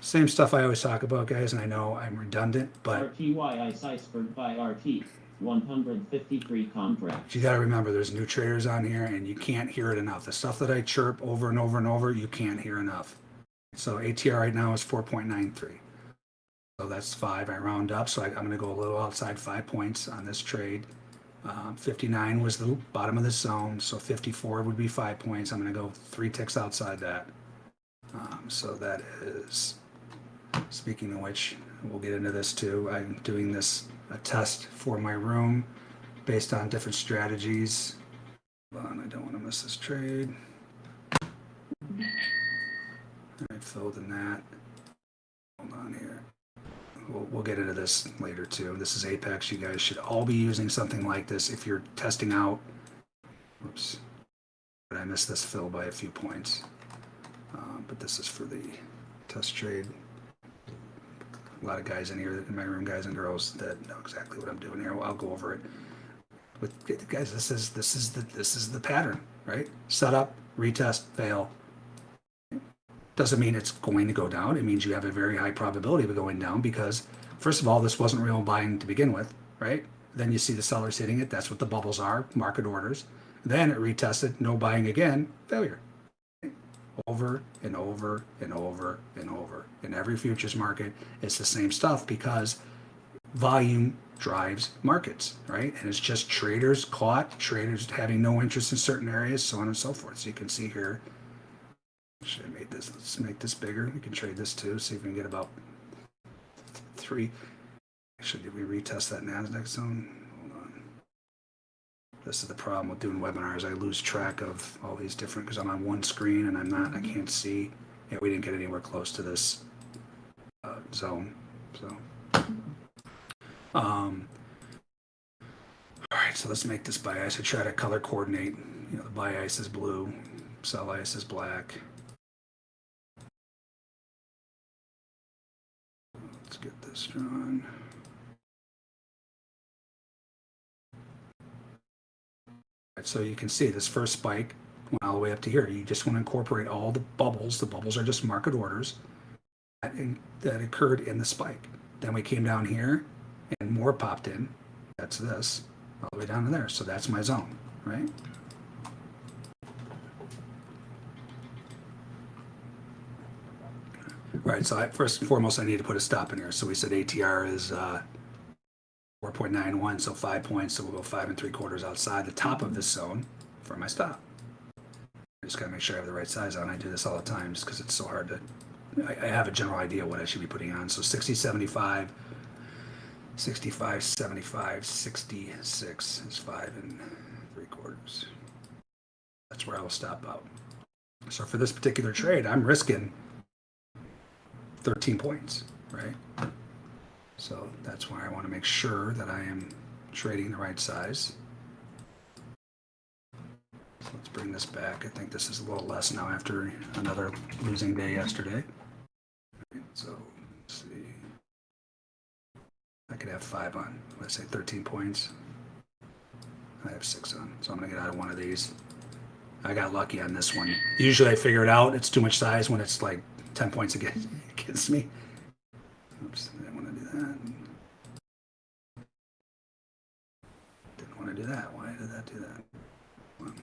S2: Same stuff I always talk about, guys, and I know I'm redundant, but
S3: RTYI Ciceford by RT, 153 contract.
S2: you got to remember there's new traders on here, and you can't hear it enough. The stuff that I chirp over and over and over, you can't hear enough. So ATR right now is 4.93. So that's five. I round up, so I, I'm going to go a little outside five points on this trade. Um, 59 was the bottom of the zone, so 54 would be five points. I'm going to go three ticks outside that. Um, so that is, speaking of which, we'll get into this too. I'm doing this a test for my room based on different strategies. Hold on, I don't want to miss this trade. I filled in that. Hold on here. We'll, we'll get into this later too. This is Apex. You guys should all be using something like this if you're testing out. Whoops. But I missed this fill by a few points. Um, but this is for the test trade. A lot of guys in here, in my room, guys and girls, that know exactly what I'm doing here. I'll go over it. But guys, this is this is the this is the pattern, right? Setup, retest, fail, doesn't mean it's going to go down. It means you have a very high probability of it going down because, first of all, this wasn't real buying to begin with, right? Then you see the sellers hitting it. That's what the bubbles are, market orders. Then it retested, no buying again, failure. Over and over and over and over. In every futures market, it's the same stuff because volume drives markets, right? And it's just traders caught, traders having no interest in certain areas, so on and so forth. So you can see here, should have made this, let's make this bigger. We can trade this too, see if we can get about three. Actually, did we retest that NASDAQ zone? This is the problem with doing webinars. I lose track of all these different, because I'm on one screen and I'm not, I can't see. Yeah, we didn't get anywhere close to this uh, zone, so. Um, all right, so let's make this buy ice. I try to color coordinate. You know, the buy ice is blue, sell ice is black. Let's get this drawn. So you can see this first spike went all the way up to here. You just want to incorporate all the bubbles. The bubbles are just market orders that, in, that occurred in the spike. Then we came down here and more popped in. That's this, all the way down to there. So that's my zone, right? All right, so I, first and foremost, I need to put a stop in here. So we said ATR is uh, 4.91, so five points. So we'll go five and three quarters outside the top of this zone for my stop. I just gotta make sure I have the right size on. I do this all the time just because it's so hard to. I, I have a general idea what I should be putting on. So 60, 75, 65, 75, 66 is five and three quarters. That's where I will stop out. So for this particular trade, I'm risking 13 points, right? So that's why I want to make sure that I am trading the right size. So let's bring this back. I think this is a little less now after another losing day yesterday. So let's see. I could have five on. Let's say 13 points. I have six on. So I'm to get out of one of these. I got lucky on this one. Usually I figure it out. It's too much size when it's like 10 points against, against me. Oops, I didn't want to do that. Why did that do that? Well.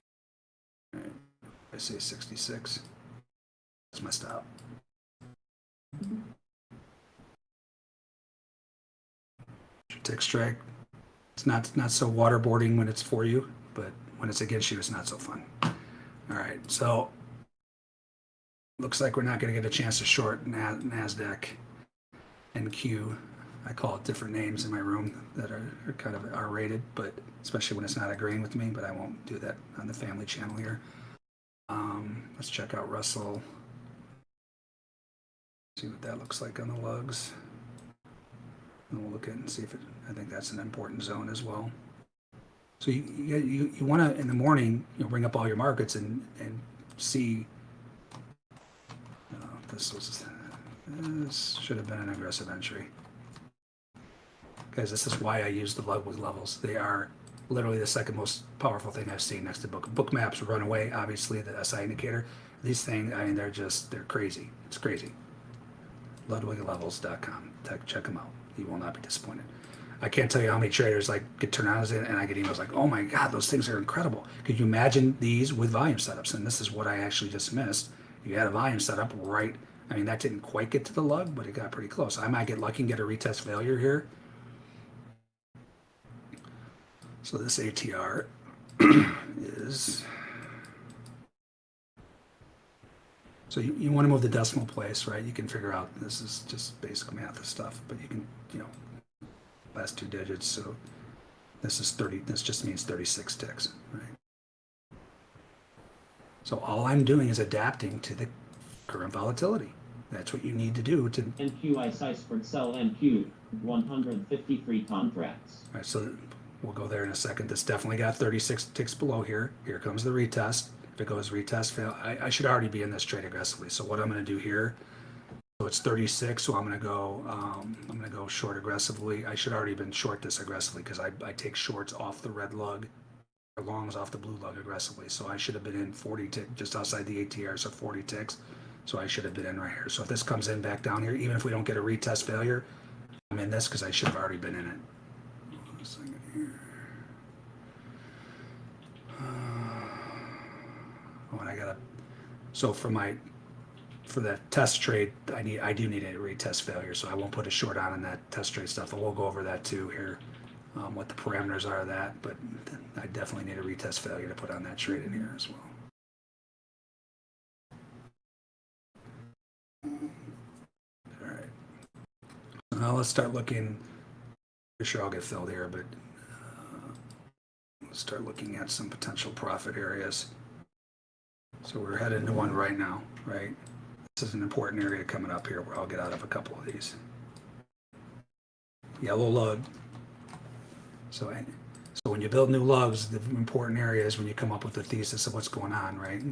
S2: I say 66. That's my stop. Tick strike. It's not not so waterboarding when it's for you, but when it's against you, it's not so fun. All right, so looks like we're not going to get a chance to short Nasdaq NQ. I call it different names in my room that are, are kind of R rated, but especially when it's not agreeing with me. But I won't do that on the family channel here. Um, let's check out Russell. See what that looks like on the lugs. And we'll look at and see if it, I think that's an important zone as well. So you, you, you, you want to, in the morning, you know, bring up all your markets and, and see. Uh, this was, this should have been an aggressive entry. Guys, this is why I use the Ludwig levels. They are literally the second most powerful thing I've seen next to book. Bookmap's run away, obviously, the SI indicator. These things, I mean, they're just, they're crazy. It's crazy. LudwigLevels.com. Check, check them out. You will not be disappointed. I can't tell you how many traders like get turned on as and I get emails like, "Oh my God, those things are incredible." Could you imagine these with volume setups? And this is what I actually just missed. You had a volume setup right. I mean, that didn't quite get to the lug, but it got pretty close. I might get lucky and get a retest failure here. So this ATR is. So you, you want to move the decimal place, right? You can figure out this is just basic math stuff, but you can, you know, last two digits. So this is 30, this just means 36 ticks, right? So all I'm doing is adapting to the current volatility. That's what you need to do to,
S3: NQI Iceberg sell NQ, 153 contracts.
S2: all right, so we'll go there in a second. This definitely got 36 ticks below here. Here comes the retest. If it goes retest fail, I, I should already be in this trade aggressively. So what I'm going to do here, so it's 36. So I'm going to go, um, I'm going to go short aggressively. I should already been short this aggressively because I, I take shorts off the red lug, or longs off the blue lug aggressively. So I should have been in 40 tick just outside the ATR, so 40 ticks. So I should have been in right here. So if this comes in back down here, even if we don't get a retest failure, I'm in this because I should have already been in it. And I gotta, so for my, for that test trade, I need, I do need a retest failure, so I won't put a short on in that test trade stuff, and we'll go over that too here. Um, what the parameters are of that, but I definitely need a retest failure to put on that trade in here as well. All right. Now let's start looking For sure I'll get filled here, but uh, let's start looking at some potential profit areas. So we're headed into one right now, right? This is an important area coming up here where I'll get out of a couple of these. Yellow lug. So, so when you build new lugs, the important area is when you come up with the thesis of what's going on, right?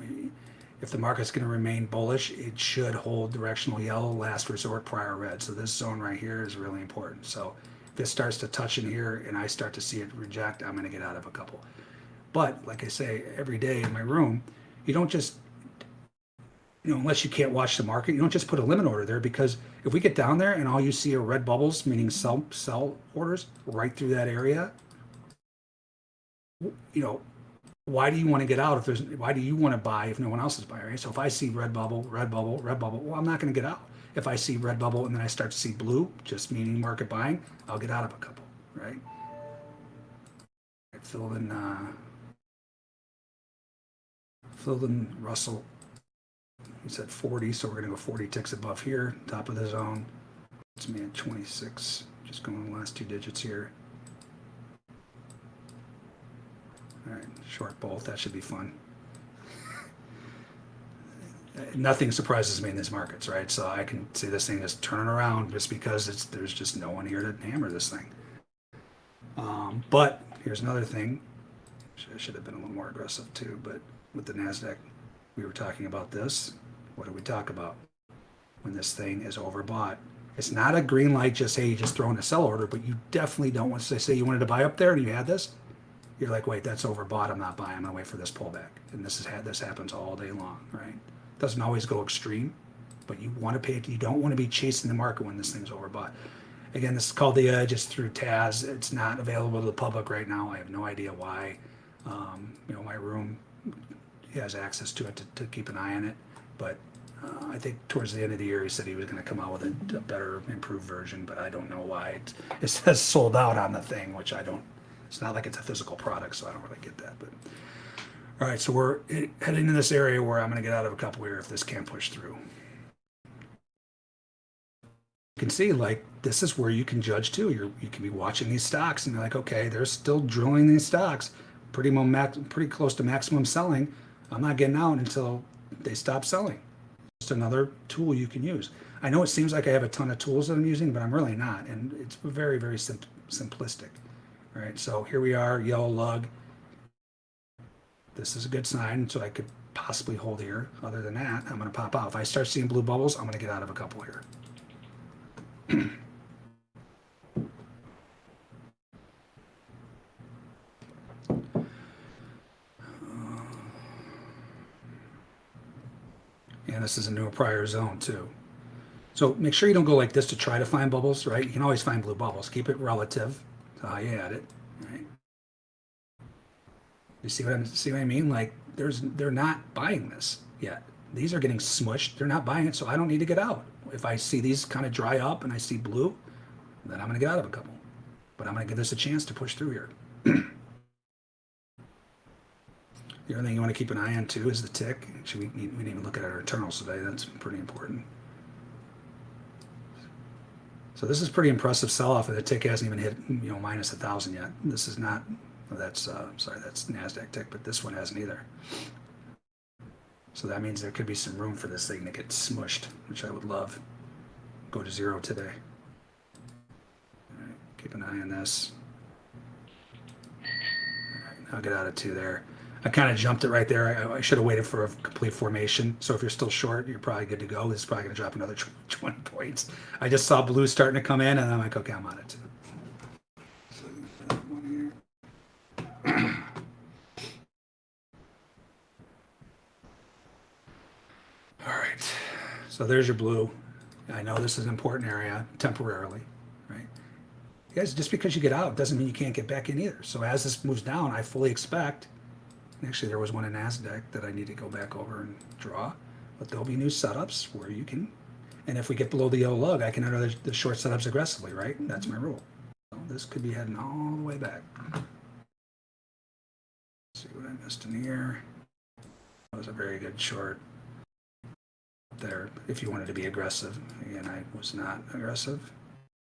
S2: If the market's going to remain bullish, it should hold directional yellow, last resort, prior red. So this zone right here is really important. So if it starts to touch in here and I start to see it reject, I'm going to get out of a couple. But like I say, every day in my room, you don't just you know, unless you can't watch the market, you don't just put a limit order there because if we get down there and all you see are red bubbles, meaning sell sell orders right through that area, you know, why do you want to get out if there's why do you want to buy if no one else is buying, right? So if I see red bubble, red bubble, red bubble, well, I'm not going to get out. If I see red bubble and then I start to see blue, just meaning market buying, I'll get out of a couple, right? Filled in uh filled in Russell He's said 40, so we're going to go 40 ticks above here, top of the zone. It's me at 26. Just going the last two digits here. All right, short bolt. That should be fun. Nothing surprises me in these markets, right? So I can see this thing is turning around just because it's there's just no one here to hammer this thing. Um, but here's another thing. I should have been a little more aggressive too, but with the Nasdaq, we were talking about this. What do we talk about? When this thing is overbought. It's not a green light, just hey, you just throw in a sell order, but you definitely don't want to say say you wanted to buy up there and you had this. You're like, wait, that's overbought. I'm not buying. I'm gonna wait for this pullback. And this is had this happens all day long, right? Doesn't always go extreme, but you want to pay. You don't want to be chasing the market when this thing's overbought. Again, this is called the edge. It's through Taz. It's not available to the public right now. I have no idea why. Um, you know, my room has access to it to, to keep an eye on it. But uh, I think towards the end of the year, he said he was going to come out with a, a better, improved version. But I don't know why it, it says sold out on the thing, which I don't. It's not like it's a physical product, so I don't really get that. But all right, so we're heading into this area where I'm going to get out of a couple here if this can't push through. You can see like this is where you can judge too. You're you can be watching these stocks and you're like, okay, they're still drilling these stocks, pretty pretty close to maximum selling. I'm not getting out until they stop selling. Just another tool you can use. I know it seems like I have a ton of tools that I'm using, but I'm really not, and it's very very sim- simplistic. All right, so here we are, yellow lug. This is a good sign, so I could possibly hold here. Other than that, I'm going to pop out. If I start seeing blue bubbles, I'm going to get out of a couple here. And this is a newer prior zone too. So make sure you don't go like this to try to find bubbles, right? You can always find blue bubbles. Keep it relative to how you add it, right? You see what I'm see what I mean? Like there's they're not buying this yet. These are getting smushed. They're not buying it, so I don't need to get out. If I see these kind of dry up and I see blue, then I'm gonna get out of a couple. But I'm gonna give this a chance to push through here. The other thing you want to keep an eye on too is the tick. We, we didn't even look at our internals today. That's pretty important. So this is pretty impressive sell-off, and the tick hasn't even hit you know minus a thousand yet. This is not. That's uh, sorry, that's Nasdaq tick, but this one hasn't either. So that means there could be some room for this thing to get smushed, which I would love. Go to zero today. Keep an eye on this. I'll get out of two there. I kind of jumped it right there. I, I should have waited for a complete formation. So if you're still short, you're probably good to go. It's probably going to drop another tw- 20 points. I just saw blue starting to come in, and I'm like, okay, I'm on it. All right. So there's your blue. I know this is an important area temporarily, right? Guys, just because you get out doesn't mean you can't get back in either. So as this moves down, I fully expect Actually, there was one in NASDAQ that I need to go back over and draw, but there'll be new setups where you can, and if we get below the yellow lug, I can enter the, the short setups aggressively, right? That's my rule. So this could be heading all the way back. see what I missed in here. That was a very good short there if you wanted to be aggressive. Again, I was not aggressive.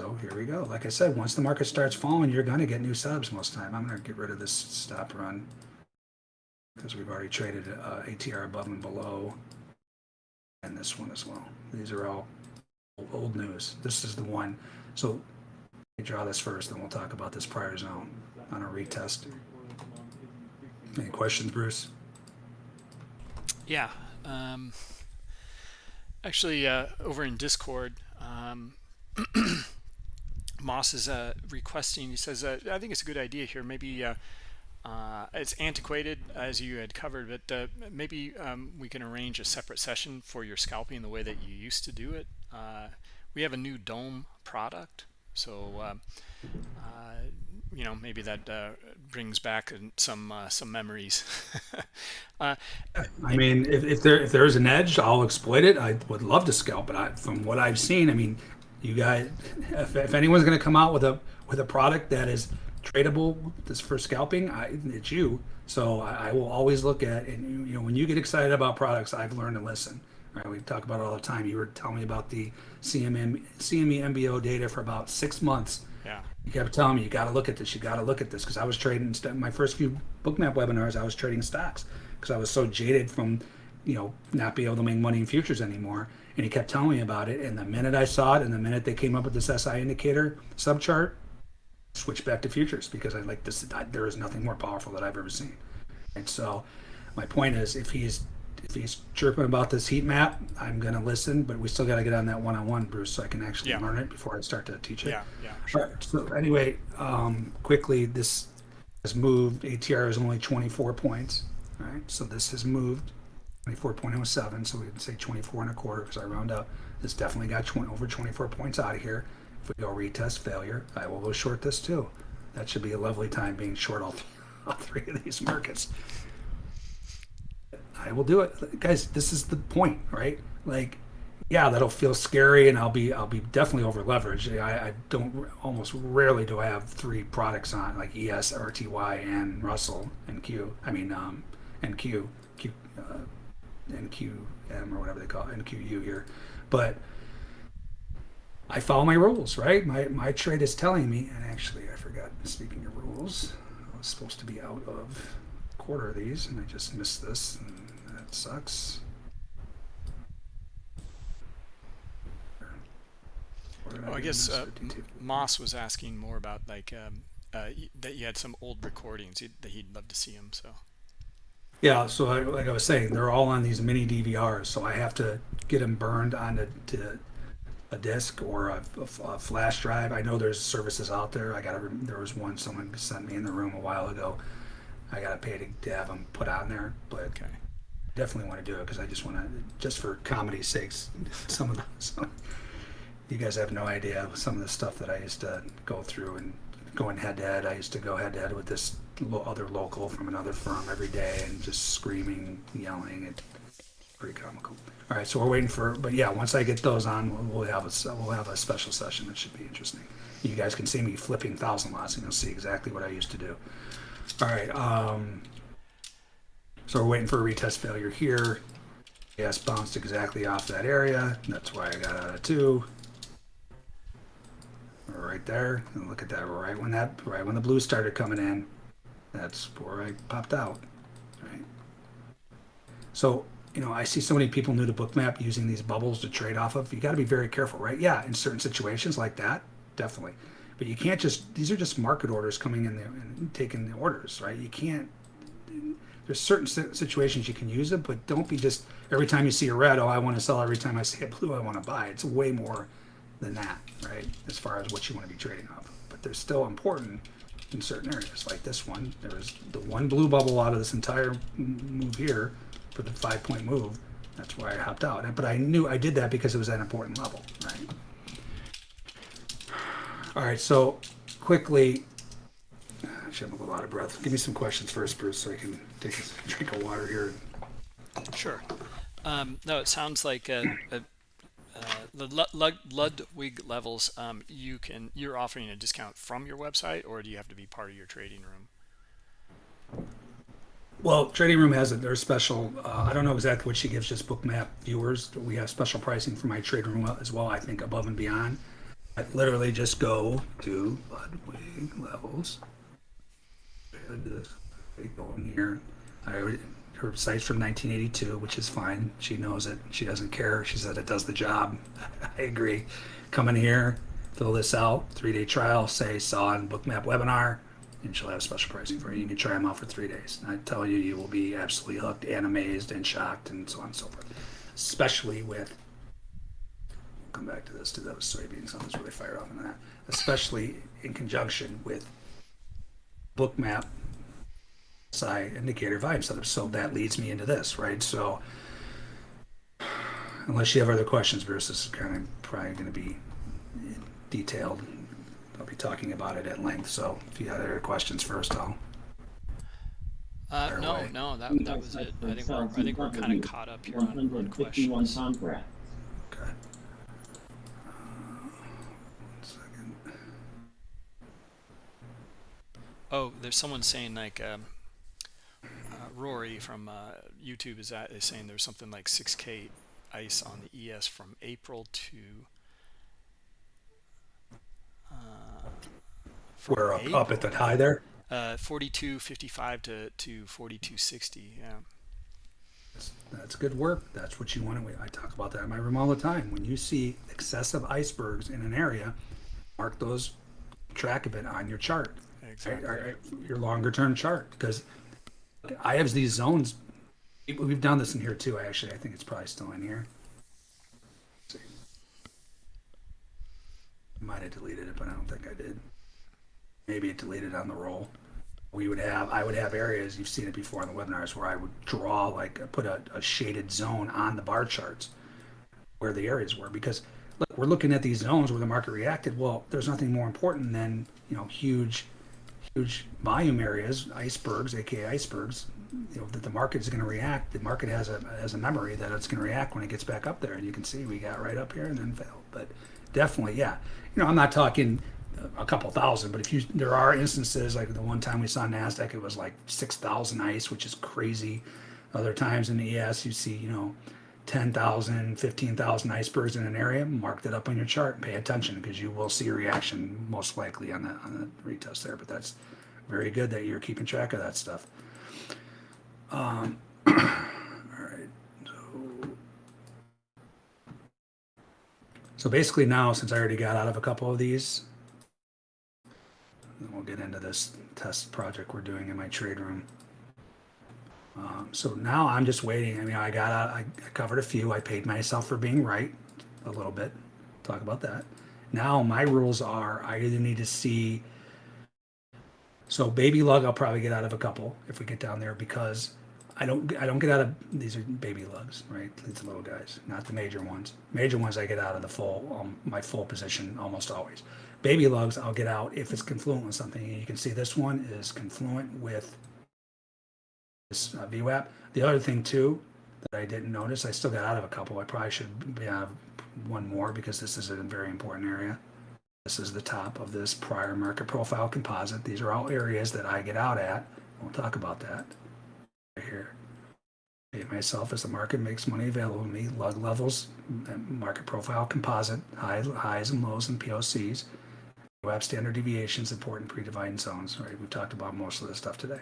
S2: So here we go. Like I said, once the market starts falling, you're gonna get new subs most time. I'm gonna get rid of this stop run because we've already traded uh, ATR above and below, and this one as well. These are all old news. This is the one. So draw this first, then we'll talk about this prior zone on a retest. Any questions, Bruce?
S1: Yeah. Um, actually, uh, over in Discord, um, Moss is uh, requesting. He says, uh, "I think it's a good idea here. Maybe uh, uh, it's antiquated, as you had covered, but uh, maybe um, we can arrange a separate session for your scalping the way that you used to do it. Uh, we have a new Dome product, so um, uh, you know maybe that uh, brings back some uh, some memories. uh,
S2: I mean, if, if there if there is an edge, I'll exploit it. I would love to scalp but I, from what I've seen, I mean, you guys, if, if anyone's going to come out with a with a product that is tradable this for scalping, I, it's you. So I, I will always look at and you know when you get excited about products, I've learned to listen. Right, we talk about it all the time. You were telling me about the CMM, CME MBO data for about six months.
S1: yeah,
S2: You kept telling me you got to look at this. You got to look at this because I was trading my first few Bookmap webinars. I was trading stocks because I was so jaded from, you know, not being able to make money in futures anymore. And he kept telling me about it. And the minute I saw it, and the minute they came up with this SI indicator subchart, switched back to futures because I like this. I, there is nothing more powerful that I've ever seen. And so, my point is, if he's if he's chirping about this heat map, I'm gonna listen. But we still got to get on that one-on-one, Bruce, so I can actually
S1: Yeah.
S2: learn it before I start to teach it.
S1: yeah, yeah.
S2: All right, so anyway, um, quickly, this has moved. ATR is only 24 points. All right, so this has moved 24.07. So we can say 24 and a quarter because I round up. This definitely got 20, over 24 points out of here. If we go retest failure, I will go short this too. That should be a lovely time being short all, th- all three of these markets. I will do it, guys. This is the point, right? Like, yeah, that'll feel scary, and I'll be I'll be definitely over leveraged. I, I don't almost rarely do I have three products on like ES, RTY, and Russell and Q. I mean, um, and Q, Q, uh, or whatever they call it, NQU here, but. I follow my rules, right? My my trade is telling me, and actually I forgot. Speaking of rules, I was supposed to be out of a quarter of these, and I just missed this, and that sucks.
S1: Oh, I guess uh, Moss was asking more about like um, uh, that you had some old recordings that he'd love to see them. So
S2: Yeah, so I, like I was saying, they're all on these mini DVRs, so I have to get them burned onto to a disk or a, a- a flash drive. I know there's services out there. I got to. There was one someone sent me in the room a while ago. I got to pay to, to have them put on there, but
S1: okay,
S2: definitely want to do it because I just want to, just for comedy's sakes, some of the, some, you guys have no idea some of the stuff that I used to go through and going head to head. I used to go head to head with this lo- other local from another firm every day and just screaming, yelling. It's pretty comical. All right, so we're waiting for, but yeah, once I get those on, we'll, have a we'll have a special session. It should be interesting. You guys can see me flipping thousand lots, and you'll see exactly what I used to do. All right. Um, so we're waiting for a retest failure here. Yes, bounced exactly off that area. That's why I got out of two. Right there. And look at that. Right when that, right when the blue started coming in, that's where I popped out. Right. So you know, I see so many people new to Bookmap using these bubbles to trade off of. You got to be very careful, right? Yeah, in certain situations like that, definitely. But you can't just. These are just market orders coming in there and taking the orders, right? You can't there's certain situations you can use it, but don't be just every time you see a red, oh, I want to sell. Every time I see a blue, I want to buy. It's way more than that, right? As far as what you want to be trading off. of. But they're still important in certain areas, like this one. There was the one blue bubble out of this entire move here for the five point move. That's why I hopped out. But I knew I did that because it was an important level, right? All right, so quickly, I should have a lot of breath. Give me some questions first, Bruce, so I can take a drink of water here.
S1: sure. Um, no, it sounds like uh, uh, uh, the Lud- Lud- Ludwig levels. Um, you can you're offering a discount from your website, or do you have to be part of your trading room?
S2: Well, Trading Room has it. They're special. Uh, I don't know exactly what she gives just Bookmap viewers. We have special pricing for my Trading Room as well. I think above and beyond. I literally just go to Ludwig levels. And, I go in here. I already, her site's from 1982, which is fine. She knows it. She doesn't care. She said it does the job. I agree. Come in here, fill this out. Three day trial. Say saw on Bookmap webinar, and she'll have special pricing for you. You can try them out for three days. And I tell you, you will be absolutely hooked and amazed and shocked and so on and so forth. Especially with come back to this to those soybeans. I was really fired off on that, especially in conjunction with Bookmap SI indicator volume setup. So that leads me into this, right? So unless you have other questions, Bruce, this is kind of probably going to be detailed. I'll be talking about it at length. So if you have other questions first, I'll.
S1: Uh, no,
S2: away.
S1: no, that, that was it. I think we're, I think we're kind of caught up here on, on
S3: 151
S1: questions.
S2: Okay. Uh, one second.
S1: Oh, there's someone saying like um, uh, Rory from uh, YouTube is at, is saying there's something like 6k ice on the ES from April to uh, from
S2: We're up, up at the high there.
S1: uh, 42.55 to to 42.60. Yeah.
S2: That's- That's good work. That's what you want to. I talk about that in my room all the time. When you see excessive icebergs in an area, mark those track of it on your chart,
S1: Exactly.
S2: your longer term chart, because I have these zones. We've done this in here too. Actually, I think it's probably still in here. Might have deleted it, but I don't think I did. Maybe it deleted on the roll. We would have, I would have areas, you've seen it before in the webinars, where I would draw, like, uh, put a, a shaded zone on the bar charts where the areas were. Because, look, we're looking at these zones where the market reacted. Well, there's nothing more important than, you know, huge, huge volume areas, icebergs, aka icebergs, you know, that the market's going to react. The market has a, has a memory that it's going to react when it gets back up there. And you can see we got right up here and then failed. But definitely, yeah. You know, I'm not talking a couple thousand, but if you, there are instances like the one time we saw Nasdaq, it was like six thousand ice, which is crazy. Other times in the ES, you see, you know, 10,000, 15,000 icebergs in an area. Mark that up on your chart and pay attention because you will see a reaction most likely on the on the retest there. But that's very good that you're keeping track of that stuff. Um, all right. So, so basically now, since I already got out of a couple of these, we'll get into this test project we're doing in my trade room. Um, so now I'm just waiting. I mean, I got out, I I covered a few. I paid myself for being right a little bit. Talk about that. Now my rules are I either need to see. So baby lug, I'll probably get out of a couple if we get down there because I don't I don't get out of these are baby lugs, right? These little guys, not the major ones. Major ones I get out of the full um, my full position almost always. Baby lugs I'll get out if it's confluent with something. And you can see this one is confluent with this uh, VWAP. The other thing too that I didn't notice, I still got out of a couple. I probably should have one more because this is a very important area. This is the top of this prior market profile composite. These are all areas that I get out at. We'll talk about that right here. Pay myself as the market makes money available to me. Lug levels, market profile composite, high, highs and lows and POCs. VWAP standard deviations, important predefined zones. Right, we've talked about most of this stuff today.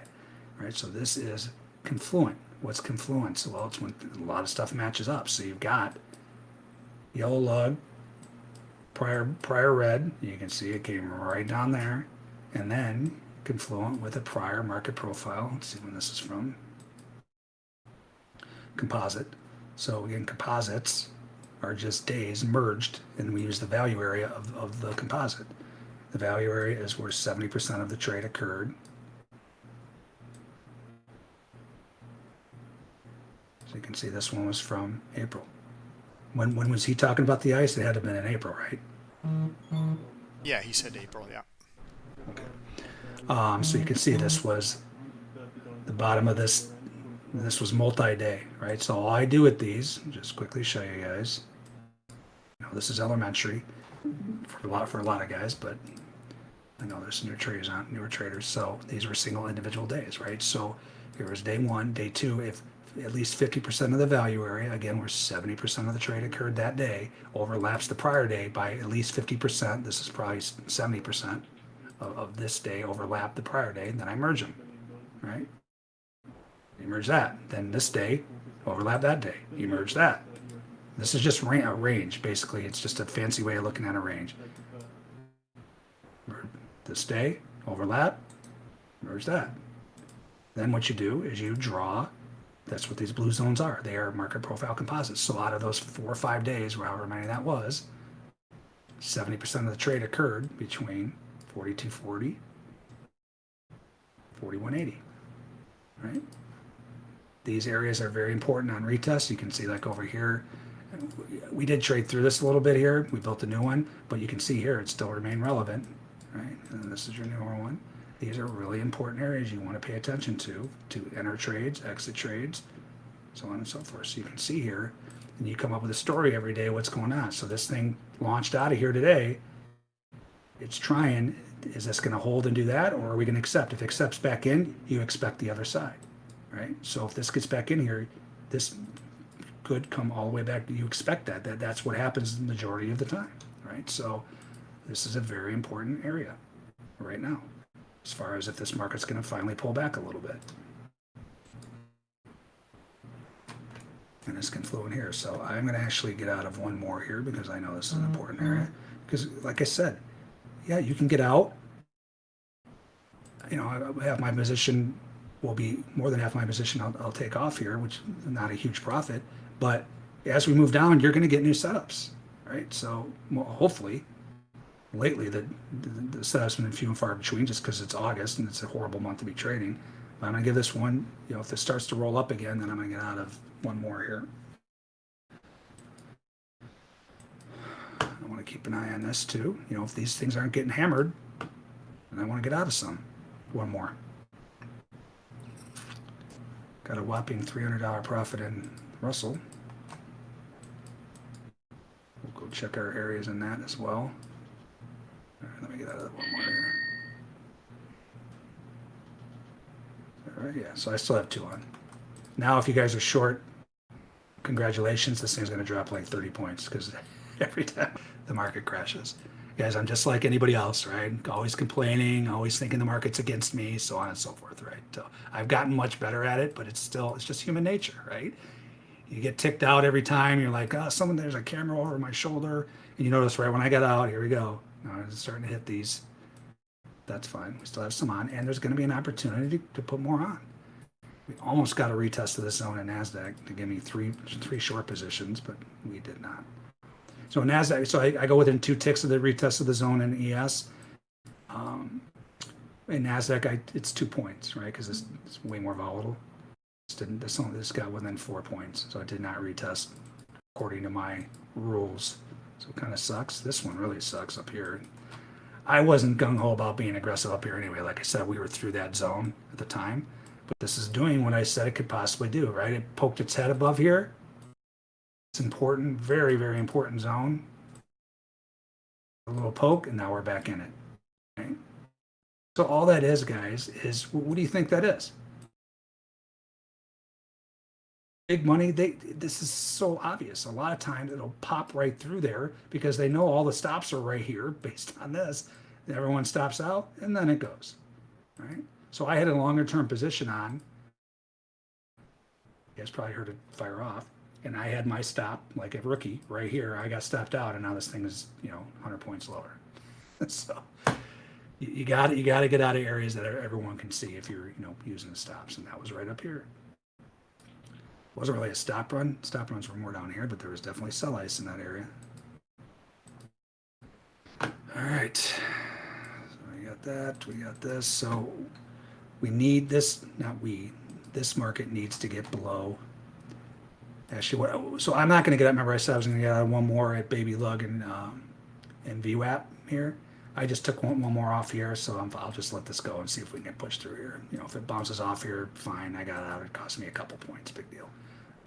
S2: Right, so this is confluent. What's confluence? Well, it's when a lot of stuff matches up. So you've got yellow lug, prior prior red. You can see it came right down there, and then confluent with a prior market profile. Let's see when this is from. Composite. So again, composites are just days merged, and we use the value area of, of the composite. The value area is where 70% of the trade occurred. So you can see this one was from April. When when was he talking about the ice? It had to have been in April, right?
S1: Yeah, he said April. Yeah.
S2: Um, so you can see this was the bottom of this. This was multi-day, right? So all I do with these, just quickly show you guys. You know, this is elementary for a lot for a lot of guys, but I know there's some new traders on newer traders. So these were single individual days, right? So here was day one, day two. If at least 50% of the value area, again, where 70% of the trade occurred that day, overlaps the prior day by at least 50%. This is probably 70% of, of this day overlap the prior day, and then I merge them, right? You merge that. Then this day overlap that day. You merge that. This is just a range, basically. It's just a fancy way of looking at a range. This day, overlap, merge that. Then what you do is you draw, that's what these blue zones are. They are market profile composites. So out of those four or five days, however many that was, 70% of the trade occurred between 4240, 4180, right? These areas are very important on retest. You can see like over here, we did trade through this a little bit here. We built a new one, but you can see here it still remained relevant, right? And this is your newer one. These are really important areas you want to pay attention to, to enter trades, exit trades, so on and so forth. So you can see here, and you come up with a story every day what's going on. So this thing launched out of here today. It's trying, is this going to hold and do that, or are we going to accept? If it accepts back in, you expect the other side, right? So if this gets back in here, this could come all the way back. You expect that. That that's what happens the majority of the time, right? So this is a very important area right now, as far as if this market's going to finally pull back a little bit. And this can flow in here. So I'm going to actually get out of one more here because I know this is an important area. Mm-hmm. Because like I said, yeah, you can get out. You know, I- have my position will be more than half my position I'll, I'll take off here, which is not a huge profit. But as we move down, you're going to get new setups, right? So hopefully, lately that the, setups been few and far between just because it's August and it's a horrible month to be trading. But I'm going to give this one, you know, if this starts to roll up again, then I'm going to get out of one more here. I want to keep an eye on this too. You know, if these things aren't getting hammered, then I want to get out of some. One more. Got a whopping $300 profit in Russell. We'll go check our areas in that as well. All right, let me get out of that one more here. All right, yeah, so I still have two on. Now, if you guys are short, congratulations. This thing's going to drop like 30 points because every time the market crashes. Guys, I'm just like anybody else, right? Always complaining, always thinking the market's against me, so on and so forth, right? So I've gotten much better at it, but it's still, it's just human nature, right? You get ticked out every time. You're like, oh, someone, there's a camera over my shoulder. And you notice right when I get out, here we go. Now it's starting to hit these. That's fine. We still have some on, and there's going to be an opportunity to, put more on. We almost got a retest of this zone in NASDAQ to give me three three short positions, but we did not. So NASDAQ, so I, I go within two ticks of the retest of the zone in ES. Um, in NASDAQ, I, it's two points, right? Because it's, it's way more volatile. This didn't, this only, this got within four points, so it did not retest according to my rules. So it kind of sucks. This one really sucks up here. I wasn't gung ho about being aggressive up here anyway. Like I said, we were through that zone at the time. But this is doing what I said it could possibly do, right? It poked its head above here. It's important, very, very important zone. A little poke, and now we're back in it. Right? So all that is, guys, is what do you think that is? Big money. They this is so obvious. A lot of times it'll pop right through there because they know all the stops are right here based on this. Everyone stops out, and then it goes. Right. So I had a longer term position on. You guys probably heard it fire off and I had my stop like a rookie right here. I got stopped out, and now this thing is you know 100 points lower. so you, got you got to get out of areas that everyone can see if you're you know using the stops, and that was right up here. Wasn't really a stop run. Stop runs were more down here, but there was definitely sell ice in that area. All right, so we got that. We got this. So we need this. Not we. This market needs to get below actually so i'm not going to get up remember i said i was going to get out one more at baby lug and um and VWAP here i just took one, one more off here so i will just let this go and see if we can push through here you know if it bounces off here fine i got out it cost me a couple points big deal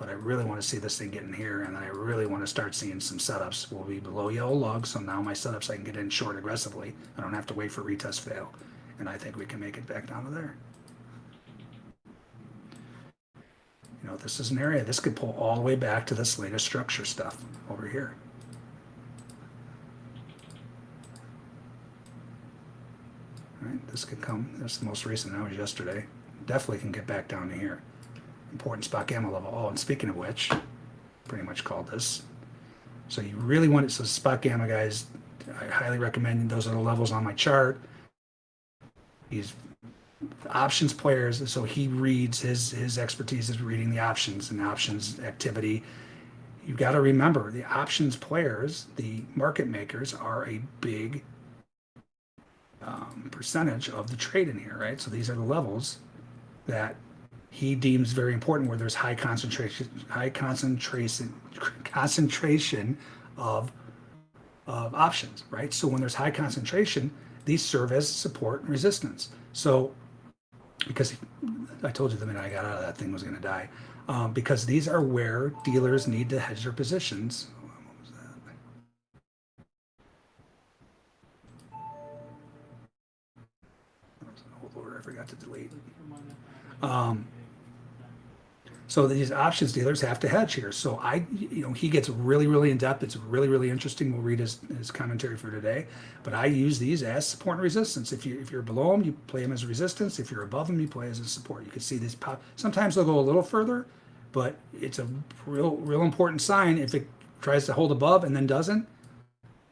S2: but i really want to see this thing get in here and then i really want to start seeing some setups will be below yellow lug so now my setups i can get in short aggressively i don't have to wait for retest fail and i think we can make it back down to there You know, this is an area, this could pull all the way back to this latest structure stuff over here. Right, this could come, that's the most recent, that was yesterday. Definitely can get back down to here. Important spot gamma level. Oh, and speaking of which, pretty much called this. So you really want it, so spot gamma guys, I highly recommend, those are the levels on my chart. He's options players, so he reads his his expertise is reading the options and options activity. You've got to remember the options players, the market makers, are a big um, percentage of the trade in here, right? So these are the levels that he deems very important where there's high concentration, high concentration, concentration of of options, right? So when there's high concentration, these serve as support and resistance. So because I told you the minute I got out of that thing was going to die, um, because these are where dealers need to hedge their positions. Order I forgot to delete. Um, so these options dealers have to hedge here. So I, you know, he gets really, really in depth. It's really, really interesting. We'll read his, his commentary for today. But I use these as support and resistance. If you if you're below them, you play them as resistance. If you're above them, you play as a support. You can see these pop. Sometimes they'll go a little further, but it's a real, real important sign. If it tries to hold above and then doesn't,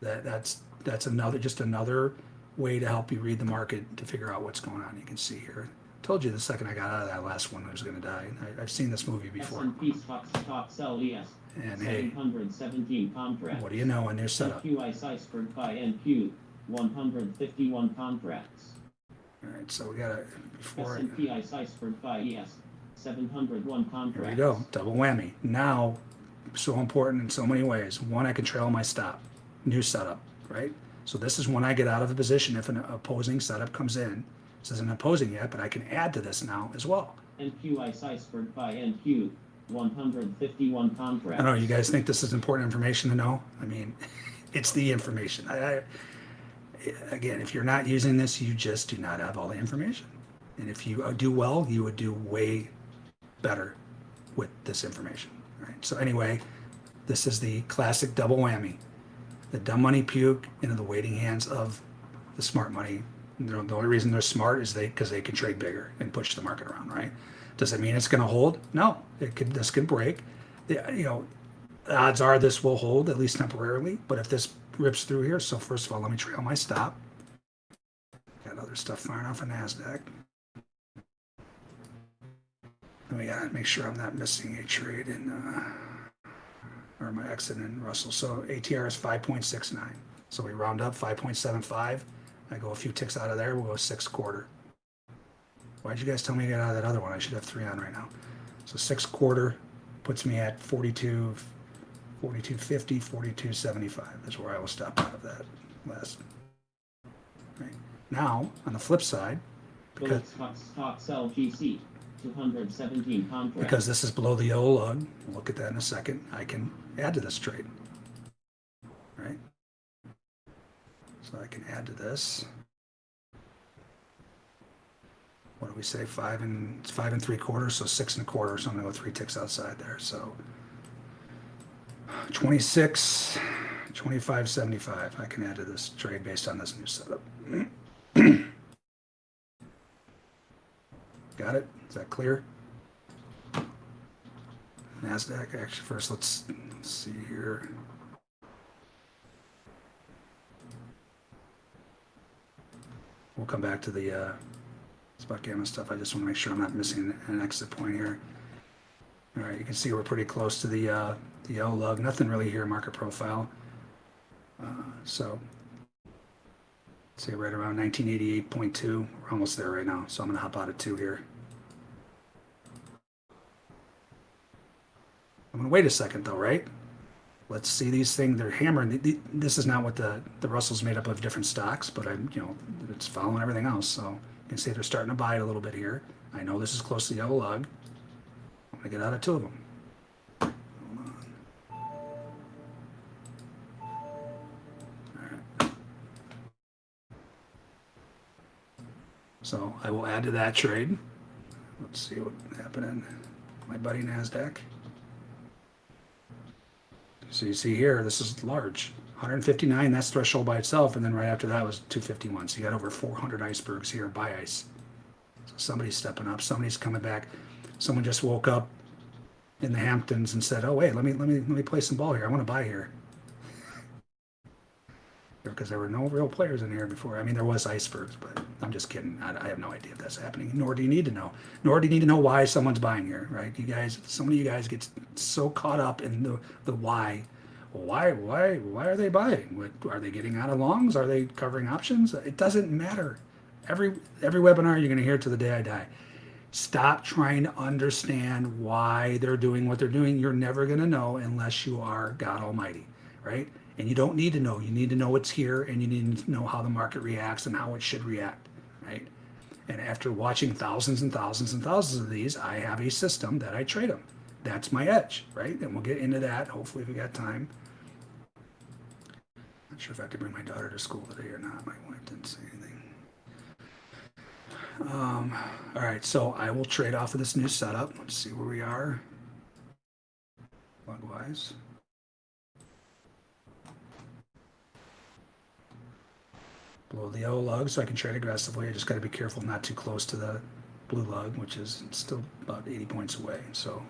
S2: that that's that's another just another way to help you read the market to figure out what's going on. You can see here. Told you the second I got out of that last one, I was going to die. I, I've seen this movie before.
S3: S&P stocks stocks
S2: And hey,
S3: 717 contracts.
S2: what do you know in their setup?
S3: QI Iceberg by NQ. 151 contracts.
S2: All right, so we got to before.
S3: S&P by ES. 701 contracts.
S2: Here we go, double whammy. Now, so important in so many ways. One, I can trail my stop. New setup, right? So this is when I get out of a position if an opposing setup comes in. This isn't opposing yet, but I can add to this now as well.
S3: NQI Iceberg by NQ. 151 contracts.
S2: I don't know, you guys think this is important information to know? I mean, it's the information. I, I, again, if you're not using this, you just do not have all the information. And if you uh, do well, you would do way better with this information. Right? So anyway, this is the classic double whammy. The dumb money puke into the waiting hands of the smart money. The only reason they're smart is they because they can trade bigger and push the market around, right? Does it mean it's going to hold? No, it could. This could break. The, you know, odds are this will hold at least temporarily. But if this rips through here, so first of all, let me trail my stop. Got other stuff firing off of Nasdaq. And we gotta make sure I'm not missing a trade in, uh, or my exit in Russell. So ATR is 5.69. So we round up 5.75. I go a few ticks out of there. We'll go six quarter. Why'd you guys tell me to get out of that other one? I should have three on right now. So six quarter puts me at 42, 42.50, 42.75. That's where I will stop out of that last. Right. Now, on the flip side, because
S3: stocks stocks LGC. 217 contracts.
S2: because this is below the yellow lug, we'll look at that in a second, I can add to this trade. Right? So I can add to this. What do we say, five and, five and three quarters, so six and a quarter, so I'm gonna go three ticks outside there, so. 26, 25, 75, I can add to this trade based on this new setup. Got it? Is that clear? NASDAQ, actually, first, let's see here. We'll come back to the uh, spot gamma stuff. I just want to make sure I'm not missing an exit point here. All right, you can see we're pretty close to the, uh, the yellow lug. Nothing really here, market profile. Uh, so, say right around 1988.2. We're almost there right now, so I'm going to hop out of two here. I'm going to wait a second though, right? Let's see these things. They're hammering. This is not what the the Russell's made up of different stocks, but I'm you know it's following everything else. So you can see they're starting to buy it a little bit here. I know this is close to the yellow lug. I'm to get out of two of them. So I will add to that trade. Let's see what happened. my buddy NASDAQ. So you see here, this is large. 159, that's threshold by itself, and then right after that was 251. So you got over 400 icebergs here by ice. So somebody's stepping up, somebody's coming back. Someone just woke up in the Hamptons and said, "Oh wait, let me let me let me play some ball here. I want to buy here." Because there were no real players in here before. I mean, there was icebergs, but I'm just kidding. I, I have no idea if that's happening. Nor do you need to know. Nor do you need to know why someone's buying here, right? You guys, some of you guys get so caught up in the the why. Why why why are they buying? What, are they getting out of longs? Are they covering options? It doesn't matter. Every every webinar you're going to hear to the day I die. Stop trying to understand why they're doing what they're doing. You're never going to know unless you are God Almighty, right? And you don't need to know. You need to know it's here and you need to know how the market reacts and how it should react, right? And after watching thousands and thousands and thousands of these, I have a system that I trade them. That's my edge, right? And we'll get into that hopefully we got time. Not sure if I to bring my daughter to school today or not. My wife didn't say anything. Um, all right, so I will trade off of this new setup. Let's see where we are. Lug-wise. Below the yellow lug, so I can trade aggressively. I just got to be careful not too close to the blue lug, which is still about 80 points away. So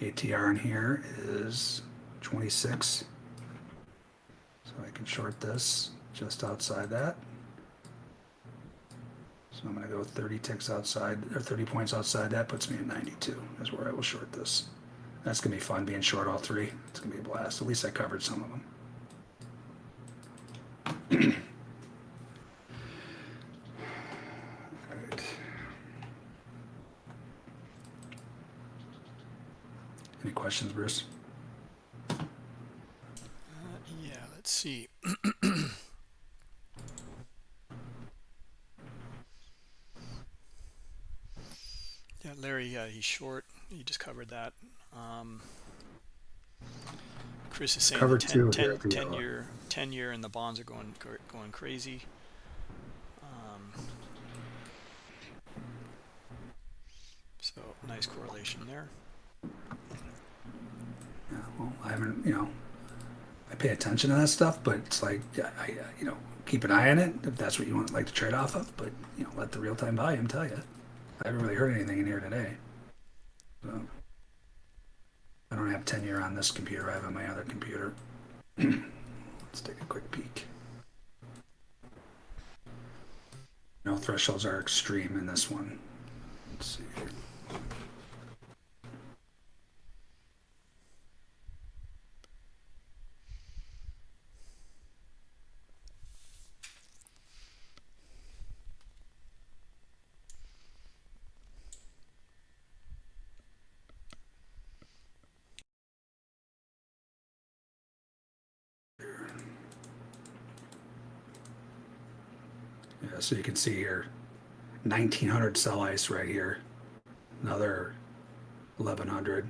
S2: ATR in here is 26. So I can short this just outside that. So I'm going to go 30 ticks outside, or 30 points outside. That puts me at 92. Is where I will short this. That's going to be fun being short all three. It's going to be a blast. At least I covered some of them. Any questions, Bruce?
S1: Uh, yeah, let's see. yeah, Larry, uh, he's short. You just covered that. Um, Chris is saying
S2: Covered
S1: the 10,
S2: here
S1: 10,
S2: for
S1: 10
S2: yellow.
S1: year 10 year and the bonds are going going crazy. Um, so nice correlation there.
S2: Well, I haven't, you know, I pay attention to that stuff, but it's like, I, uh, you know, keep an eye on it if that's what you want, like to trade off of. But you know, let the real time volume tell you. I haven't really heard anything in here today. So I don't have tenure on this computer. I have on my other computer. Let's take a quick peek. No thresholds are extreme in this one. Let's see here. Yeah, so you can see here, 1900 sell ice right here, another 1100.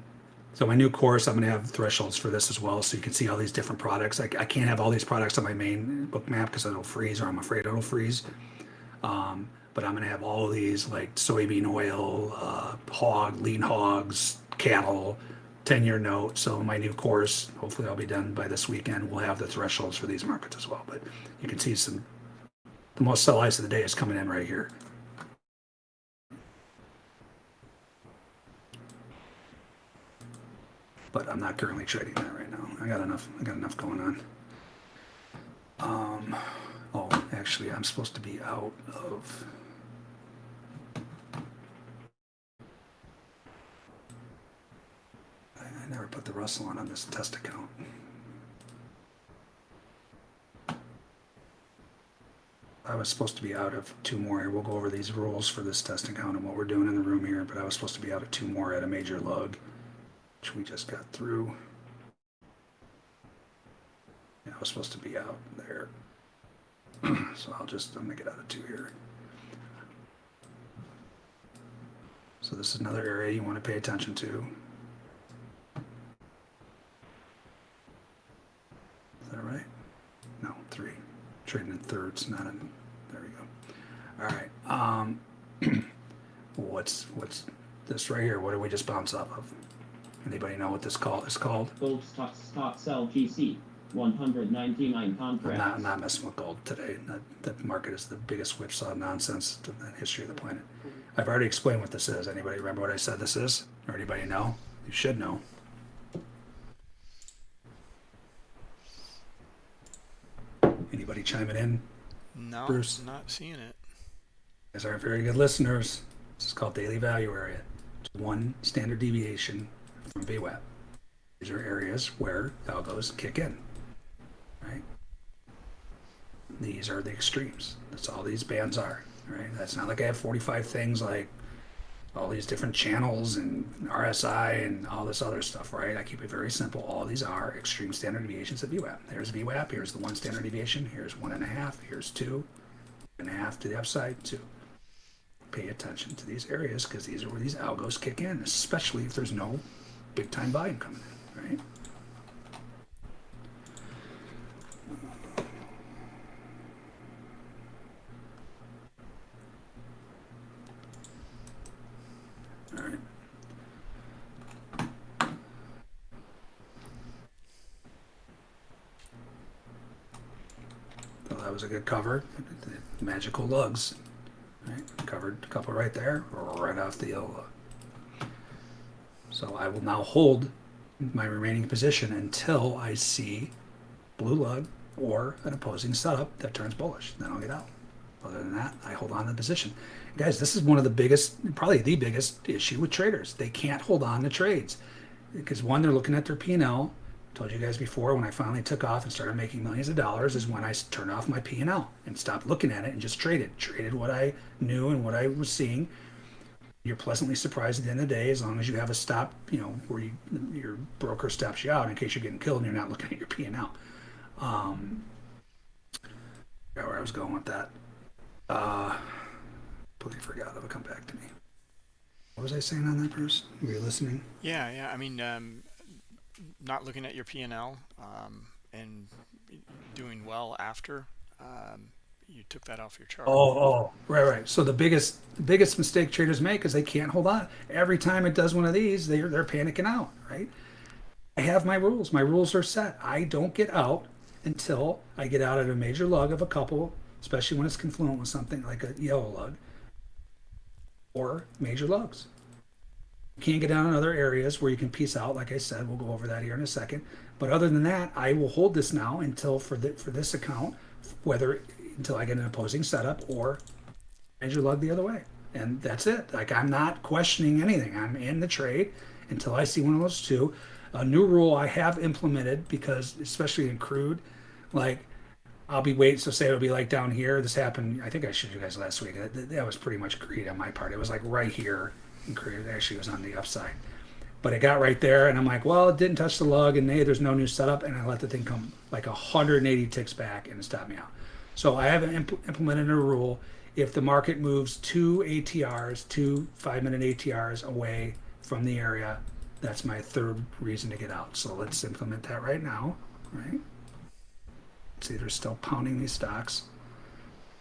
S2: So my new course, I'm going to have thresholds for this as well, so you can see all these different products. I, I can't have all these products on my main Bookmap because it'll freeze, or I'm afraid it'll freeze. Um, but I'm going to have all these like soybean oil, uh, hog, lean hogs, cattle, 10 year note. So my new course, hopefully I'll be done by this weekend. We'll have the thresholds for these markets as well. But you can see some the most sell ice of the day is coming in right here. But I'm not currently trading that right now. I got enough. I got enough going on. Um, oh, actually, I'm supposed to be out of. I, never put the Russell on on this test account. I was supposed to be out of two more here. We'll go over these rules for this testing count and what we're doing in the room here, but I was supposed to be out of two more at a major lug, which we just got through. Yeah, I was supposed to be out there. so I'll just, I'm gonna get out of two here. So this is another area you want to pay attention to. Is that right? No, three. Trading in thirds, not in. There we go. All right. Um, what's what's this right here, what did we just bounce off of? Anybody know what this call is called?
S3: Gold stock, stock sell GC, 199
S2: I'm not, I'm not messing with gold today. That, that market is the biggest whipsaw nonsense in the history of the planet. I've already explained what this is. Anybody remember what I said this is? Or anybody know? You should know. Anybody chiming in?
S1: No,
S2: Bruce.
S1: not seeing it.
S2: Guys aren't very good listeners. This is called daily value area. It's one standard deviation from VWAP. These are areas where algos kick in, right? These are the extremes. That's all these bands are, right? That's not like I have 45 things like all these different channels and RSI and all this other stuff, right? I keep it very simple. All these are extreme standard deviations of VWAP. There's VWAP. Here's the one standard deviation. Here's one and a half. Here's two and a half to the upside, two pay attention to these areas because these are where these algos kick in, especially if there's no big time volume coming in, right? All right. So that was a good cover. The magical lugs. Covered a couple right there, right off the yellow. So I will now hold my remaining position until I see blue lug or an opposing setup that turns bullish. Then I'll get out. Other than that, I hold on to the position. Guys, this is one of the biggest, probably the biggest issue with traders. They can't hold on to trades because one, they're looking at their P&L. Told you guys before when I finally took off and started making millions of dollars is when I turned off my P&L and stopped looking at it and just traded. Traded what I knew and what I was seeing. You're pleasantly surprised at the end of the day as long as you have a stop, you know, where you, your broker stops you out in case you're getting killed and you're not looking at your P&L. Um, where I was going with that. Uh, completely forgot. It'll come back to me. What was I saying on that, Bruce? Were you listening?
S1: Yeah, yeah. I mean, um, not looking at your P&L um, and doing well after um, you took that off your chart.
S2: Oh, oh, right, right. So the biggest, the biggest mistake traders make is they can't hold on. Every time it does one of these, they're they're panicking out, right? I have my rules. My rules are set. I don't get out until I get out at a major lug of a couple, especially when it's confluent with something like a yellow lug or major lugs. Can't get down in other areas where you can piece out. Like I said, we'll go over that here in a second. But other than that, I will hold this now until for the, for this account, whether until I get an opposing setup or major lug the other way. And that's it. Like I'm not questioning anything. I'm in the trade until I see one of those two. A new rule I have implemented because especially in crude, like I'll be waiting. So say it'll be like down here. This happened. I think I showed you guys last week. That, that was pretty much greed on my part. It was like right here It actually was on the upside, but it got right there, and I'm like, well, it didn't touch the lug, and hey, there's no new setup, and I let the thing come like 180 ticks back, and it stopped me out. So I have impl- implemented a rule: if the market moves two ATRs, two five-minute ATRs away from the area, that's my third reason to get out. So let's implement that right now, right? See, they're still pounding these stocks.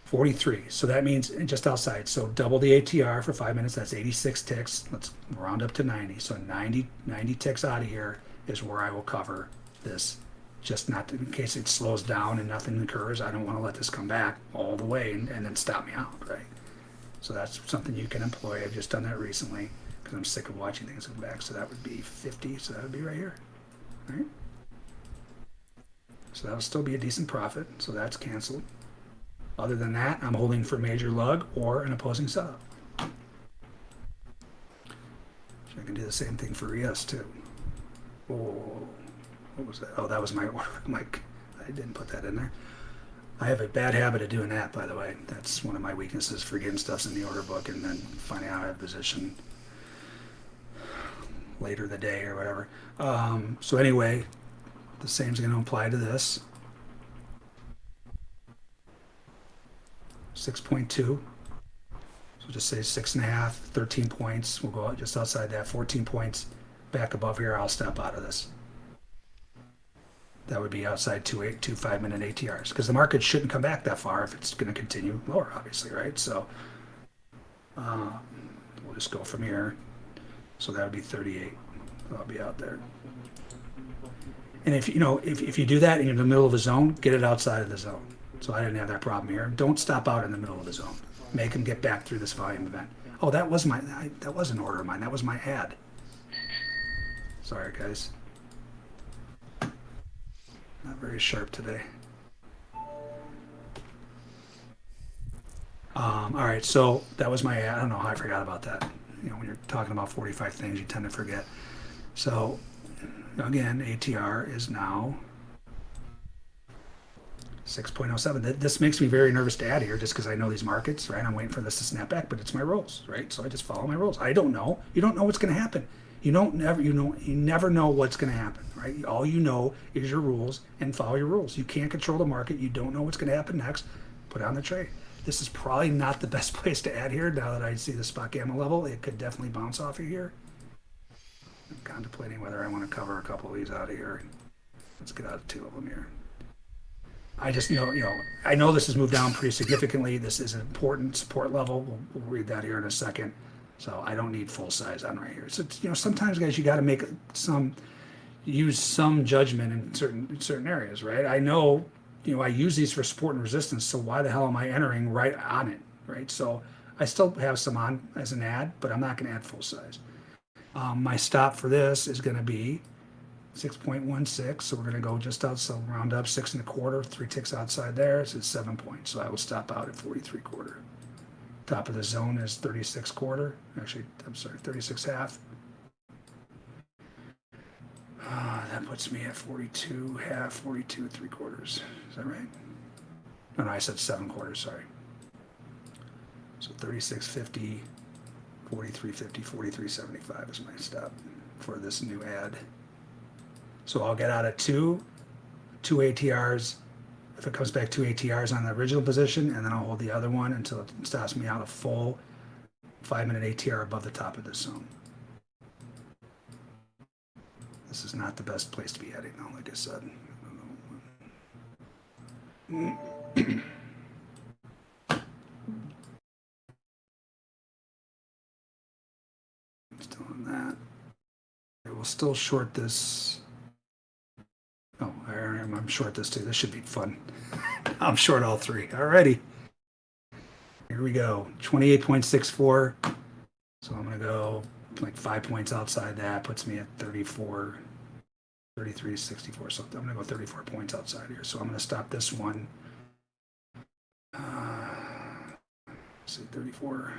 S2: 43. So that means just outside. So double the ATR for five minutes. That's 86 ticks. Let's round up to 90. So 90, 90 ticks out of here is where I will cover this. Just not in case it slows down and nothing occurs. I don't want to let this come back all the way and, and then stop me out, right? So that's something you can employ. I've just done that recently because I'm sick of watching things go back. So that would be 50. So that would be right here, right? So that'll still be a decent profit. So that's canceled. Other than that, I'm holding for major lug or an opposing setup. So I can do the same thing for ES too. Oh, what was that? Oh, that was my. My, I didn't put that in there. I have a bad habit of doing that, by the way. That's one of my weaknesses, forgetting stuff's in the order book and then finding out I have position later the day or whatever. Um, so anyway, the same is going to apply to this. 6.2. So just say six and a half, 13 points. We'll go just outside that, 14 points. Back above here, I'll step out of this. That would be outside two eight two five minute ATRs because the market shouldn't come back that far if it's going to continue lower, obviously, right? So uh, we'll just go from here. So that would be 38. I'll be out there. And if you know, if, if you do that and you're in the middle of a zone, get it outside of the zone. So I didn't have that problem here. Don't stop out in the middle of the zone. Make them get back through this volume event. Oh, that was my I, that was an order of mine. That was my add. Sorry, guys. Not very sharp today. Um, all right, so that was my add. I don't know how I forgot about that. You know, when you're talking about 45 things, you tend to forget. So again, ATR is now 6.07. This makes me very nervous to add here just because I know these markets, right? I'm waiting for this to snap back, but it's my rules, right? So I just follow my rules. I don't know. You don't know what's going to happen. You don't never you know you never know what's going to happen, right? All you know is your rules and follow your rules. You can't control the market. You don't know what's going to happen next. Put on the trade. This is probably not the best place to add here. Now that I see the spot gamma level, it could definitely bounce off of here. I'm contemplating whether I want to cover a couple of these out of here. Let's get out of two of them here. I just know, you know, I know this has moved down pretty significantly. This is an important support level. We'll, we'll read that here in a second. So I don't need full size on right here. So you know, sometimes guys, you got to make some, use some judgment in certain in certain areas, right? I know, you know, I use these for support and resistance. So why the hell am I entering right on it, right? So I still have some on as an add, but I'm not going to add full size. Um, my stop for this is going to be 6.16. So we're going to go just out, so round up six and a quarter, three ticks outside there. So it's seven points. So I will stop out at 43 quarter. Top of the zone is 36 quarter. Actually, I'm sorry, 36 half. Uh, that puts me at 42 half, 42 three quarters. Is that right? No, no, I said seven quarters. Sorry. So 36.50, 43.50, 43.75 is my stop for this new add. So I'll get out of two, two ATRs. If it comes back two ATRs on the original position, and then I'll hold the other one until it stops me out a full five minute ATR above the top of this zone. This is not the best place to be heading, though, like I said. Still on that. I will still short this. I am, I'm short this too. This should be fun. I'm short all three. Alrighty. Here we go. 28.64. So I'm going to go like five points outside that. Puts me at 34, 33, 64. So I'm going to go 34 points outside here. So I'm going to stop this one. Uh, see, 34,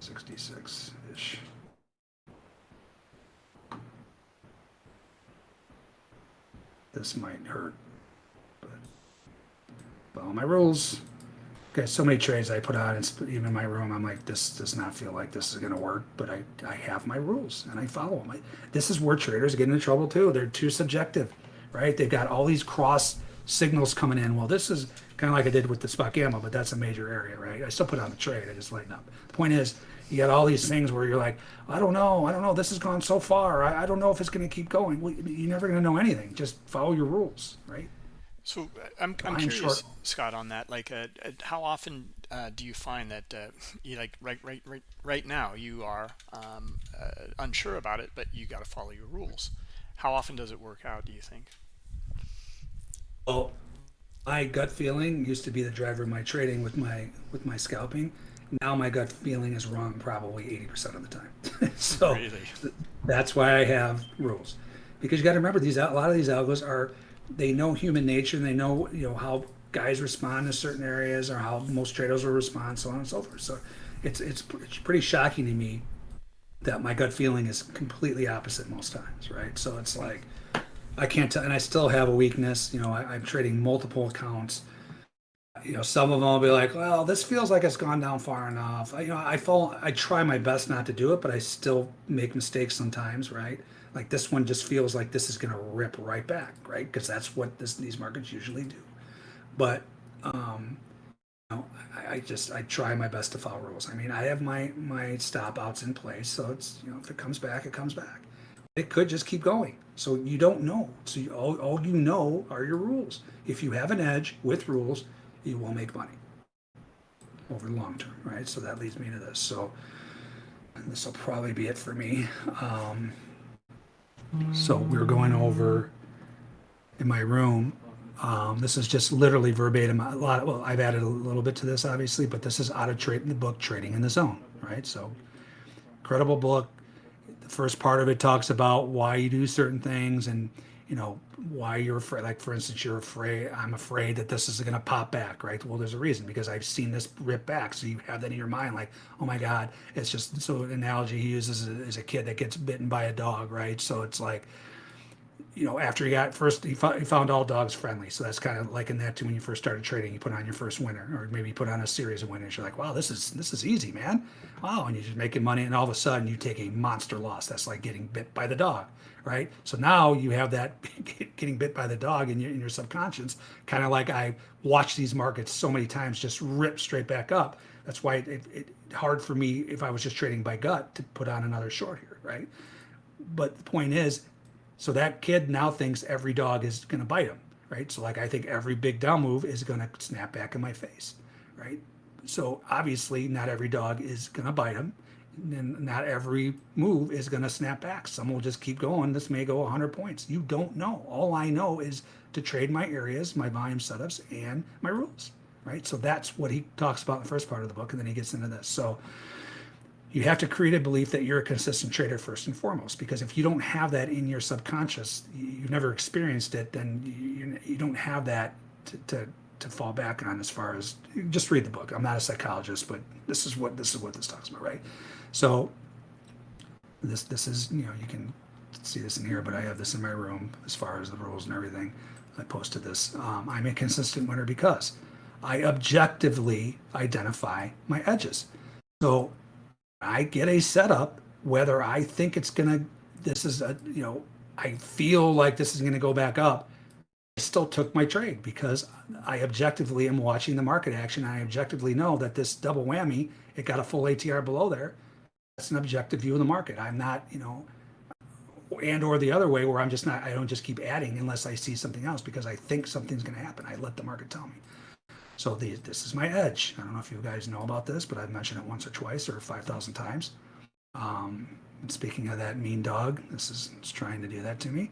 S2: 66 This might hurt, but follow my rules. Okay, so many trades I put on, it's even in my room. I'm like, this does not feel like this is going to work, but I, I have my rules and I follow them. I, this is where traders get into trouble too. They're too subjective, right? They've got all these cross signals coming in. Well, this is kind of like I did with the spot gamma, but that's a major area, right? I still put on the trade. I just lighten up. The point is, you got all these things where you're like, I don't know, I don't know. This has gone so far. I, I don't know if it's going to keep going. Well, you're never going to know anything. Just follow your rules, right?
S1: So uh, I'm I'm
S2: I'm
S1: curious,
S2: short.
S1: Scott, on that. Like, uh, uh, how often uh, do you find that uh, you like right right right right now you are um, uh, unsure about it, but you got to follow your rules. How often does it work out? Do you think?
S2: Well, my gut feeling used to be the driver of my trading with my with my scalping. Now my gut feeling is wrong probably 80% of the time. so
S1: Really?
S2: that's why I have rules. Because you got to remember these a lot of these algos are they know human nature and they know you know how guys respond to certain areas or how most traders will respond so on and so forth. So it's it's, it's pretty shocking to me that my gut feeling is completely opposite most times, right? So it's like I can't tell, and I still have a weakness. You know, I, I'm trading multiple accounts. You know, some of them will be like, "Well, this feels like it's gone down far enough." I, you know, I fall. I try my best not to do it, but I still make mistakes sometimes, right? Like this one just feels like this is going to rip right back, right? Because that's what this, these markets usually do. But um, you know, I, I just I try my best to follow rules. I mean, I have my my stop outs in place, so it's you know if it comes back, it comes back. It could just keep going. So you don't know. So you, all, all you know are your rules. If you have an edge with rules, you will make money over the long term, right? So that leads me to this. So this will probably be it for me. Um, so we're going over in my room. Um, this is just literally verbatim. A lot. Of, well, I've added a little bit to this, obviously, but this is out of trade in the book, Trading in the Zone. Right. So, incredible book. The first part of it talks about why you do certain things and you know why you're afraid like for instance you're afraid i'm afraid that this is going to pop back right well there's a reason because i've seen this rip back so you have that in your mind like oh my god it's just so an analogy he uses is a kid that gets bitten by a dog right so it's like you know, after he got first, he found, he found all dogs friendly. So that's kind of like in that to when you first started trading, you put on your first winner, or maybe you put on a series of winners. You're like, wow, this is this is easy, man. Wow, and you're just making money, and all of a sudden you take a monster loss. That's like getting bit by the dog, right? So now you have that getting bit by the dog in your in your subconscious, kind of like I watched these markets so many times just rip straight back up. That's why it, it, it hard for me if I was just trading by gut to put on another short here, right? But the point is, so that kid now thinks every dog is going to bite him, right? So like I think every big down move is going to snap back in my face, right? So obviously not every dog is going to bite him, and not every move is going to snap back. Some will just keep going. This may go 100 points. You don't know. All I know is to trade my areas, my volume setups, and my rules, right? So that's what he talks about in the first part of the book, and then he gets into this. So you have to create a belief that you're a consistent trader first and foremost because if you don't have that in your subconscious you've never experienced it then you, you don't have that to, to, to fall back on as far as just read the book i'm not a psychologist but this is what this is what this talks about right so this this is you know you can see this in here but i have this in my room as far as the rules and everything i posted this um, i'm a consistent winner because i objectively identify my edges so I get a setup, whether I think it's going to, this is a, you know, I feel like this is going to go back up. I still took my trade because I objectively am watching the market action. I objectively know that this double whammy, it got a full ATR below there. That's an objective view of the market. I'm not, you know, and or the other way where I'm just not, I don't just keep adding unless I see something else because I think something's going to happen. I let the market tell me. So the, this is my edge. I don't know if you guys know about this, but I've mentioned it once or twice or 5,000 times. Um, speaking of that mean dog, this is trying to do that to me.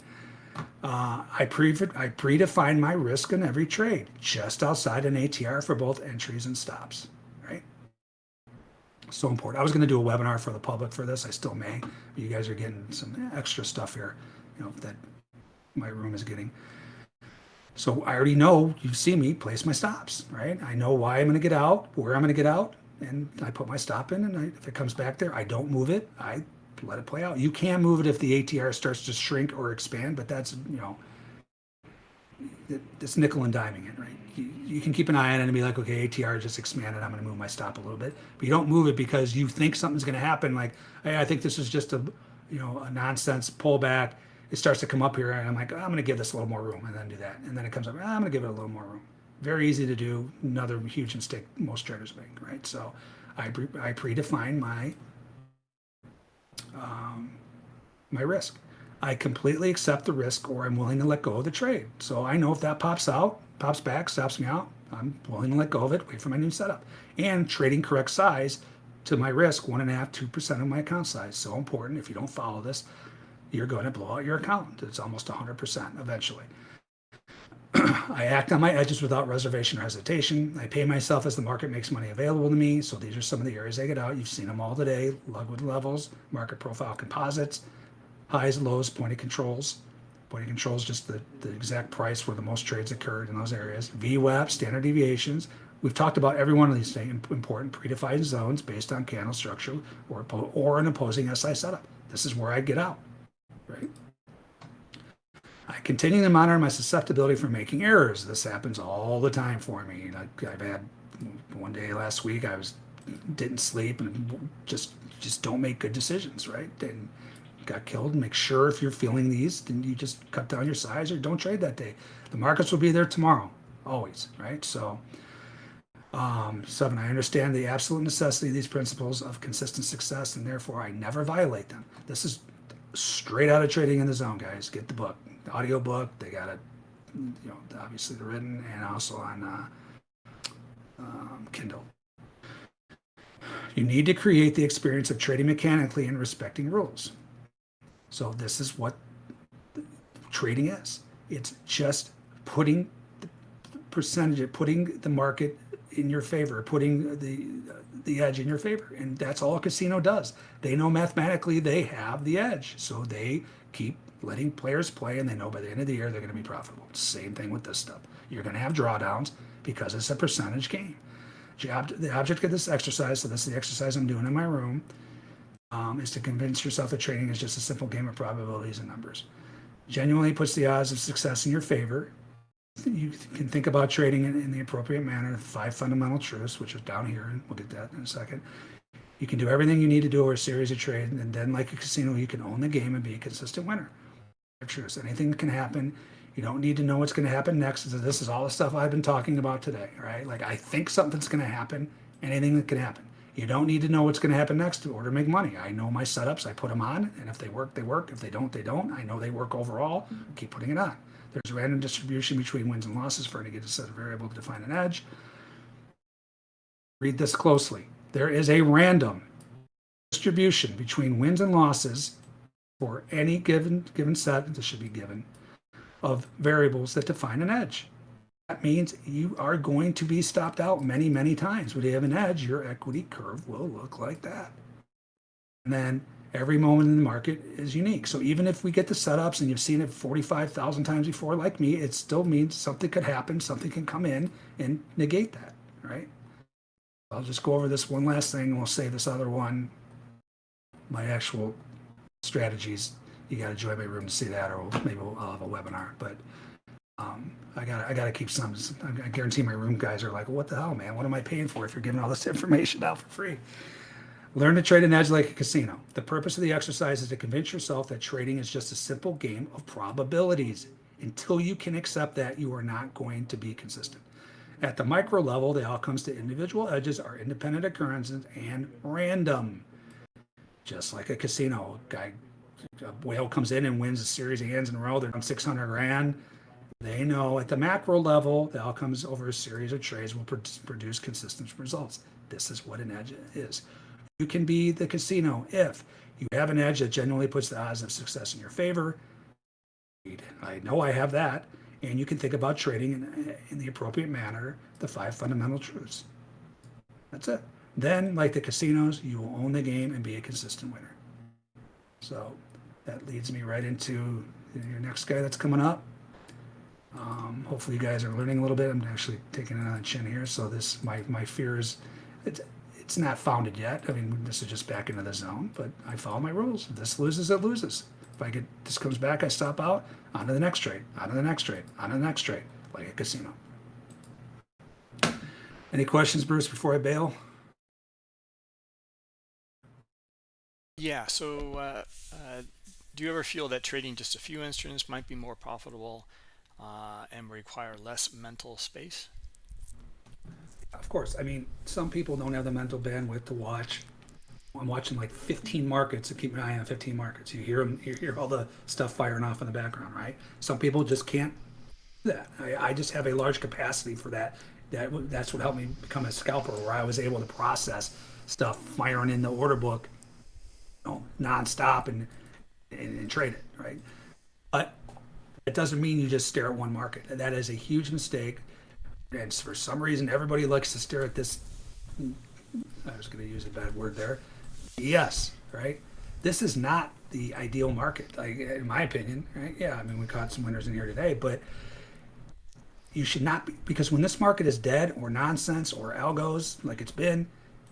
S2: Uh, I, pre I predefine my risk in every trade, just outside an ATR for both entries and stops? So important. I was going to do a webinar for the public for this. I still may. But you guys are getting some extra stuff here, you know, that my room is getting. So I already know, you see me place my stops, right? I know why I'm going to get out, where I'm going to get out, and I put my stop in. And I, if it comes back there, I don't move it. I let it play out. You can move it if the ATR starts to shrink or expand, but that's, you know, it's nickel and diming it, right? You, can keep an eye on it and be like, okay, ATR just expanded. I'm going to move my stop a little bit, but you don't move it because you think something's going to happen. Like, hey, I think this is just a, you know, a nonsense pullback it starts to come up here and I'm like, oh, I'm going to give this a little more room and then do that. And then it comes up, oh, I'm going to give it a little more room. Very easy to do. Another huge mistake most traders make, right? So I, pre I predefine my, um, my risk. I completely accept the risk or I'm willing to let go of the trade. So I know if that pops out, pops back, stops me out, I'm willing to let go of it, wait for my new setup. And trading correct size to my risk, one and a half, two percent of my account size. So important. If you don't follow this, you're going to blow out your account. It's almost 100% eventually. I act on my edges without reservation or hesitation. I pay myself as the market makes money available to me. So these are some of the areas I get out. You've seen them all today. Lugwood levels, market profile composites, highs, lows, pointing controls. Pointing controls, just the, the exact price where the most trades occurred in those areas. VWAP, standard deviations. We've talked about every one of these important predefined zones based on candle structure or, or an opposing SI setup. This is where I get out right? I continue to monitor my susceptibility for making errors. This happens all the time for me. Like I've had one day last week, I was didn't sleep and just just don't make good decisions, right? Got killed. Make sure if you're feeling these, then you just cut down your size or don't trade that day. The markets will be there tomorrow, always, right? So. Um, seven, I understand the absolute necessity of these principles of consistent success and therefore I never violate them. This is straight out of Trading in the Zone, guys. Get the book, the audio book. They got it, you know, obviously the written and also on uh, um, Kindle. You need to create the experience of trading mechanically and respecting rules. So this is what trading is. It's just putting the percentage, putting the market in your favor, putting the the edge in your favor, and that's all a casino does. They know mathematically they have the edge, so they keep letting players play, and they know by the end of the year they're going to be profitable. Same thing with this stuff. You're going to have drawdowns because it's a percentage game. The object of this exercise, so this is the exercise I'm doing in my room, um, is to convince yourself that trading is just a simple game of probabilities and numbers. Genuinely puts the odds of success in your favor. You can think about trading in, in the appropriate manner. Five fundamental truths, which is down here, and we'll get that in a second. You can do everything you need to do over a series of trades, and then, like a casino, you can own the game and be a consistent winner. Truths. Anything can happen. You don't need to know what's going to happen next. This is all the stuff I've been talking about today, right? Like I think something's going to happen. Anything that can happen. You don't need to know what's going to happen next in order to make money. I know my setups. I put them on, and if they work, they work. If they don't, they don't. I know they work overall. Mm-hmm. Keep putting it on. There's a random distribution between wins and losses for any given set of variable to define an edge. Read this closely. There is a random distribution between wins and losses for any given given set. This should be given of variables that define an edge. That means you are going to be stopped out many, many times. When you have an edge, your equity curve will look like that. And then every moment in the market is unique. So even if we get the setups and you've seen it 45,000 times before, like me, it still means something could happen, something can come in and negate that, right? I'll just go over this one last thing and we'll save this other one, my actual strategies. You got to join my room to see that, or maybe I'll have a webinar. But um, I got I got to keep some. I guarantee my room guys are like, "What the hell, man? What am I paying for if you're giving all this information out for free?" Learn to trade an edge like a casino. The purpose of the exercise is to convince yourself that trading is just a simple game of probabilities. Until you can accept that, you are not going to be consistent. At the micro level, the outcomes to individual edges are independent occurrences and random. Just like a casino, guy, a whale comes in and wins a series of hands in a row, they're on 600 grand. They know at the macro level, the outcomes over a series of trades will produce consistent results. This is what an edge is. You can be the casino if you have an edge that genuinely puts the odds of success in your favor. I know I have that. And you can think about trading in, in the appropriate manner, the five fundamental truths. That's it. Then, like the casinos, you will own the game and be a consistent winner. So that leads me right into your next guy that's coming up. Um, hopefully, you guys are learning a little bit. I'm actually taking it on the chin here. So this, my my fear is, it's it's not founded yet. I mean, this is just back into the zone, but I follow my rules. If this loses, it loses. If I get this comes back, I stop out, on to the next trade, on to the next trade, on to the next trade, like a casino. Any questions, Bruce, before I bail?
S1: Yeah, so uh, uh, do you ever feel that trading just a few instruments might be more profitable uh, and require less mental space?
S2: Of course. I mean, some people don't have the mental bandwidth to watch. I'm watching like 15 markets to keep an eye on 15 markets. You hear them, you hear all the stuff firing off in the background, right? Some people just can't do that. I, I just have a large capacity for that. That that's what helped me become a scalper, where I was able to process stuff firing in the order book, you know, nonstop and, and and trade it, right? But it doesn't mean you just stare at one market. That is a huge mistake. And for some reason everybody likes to stare at this i was going to use a bad word there yes right? This is not the ideal market like in my opinion right? Yeah i mean we caught some winners in here today but you should not be because when this market is dead or nonsense or algos like it's been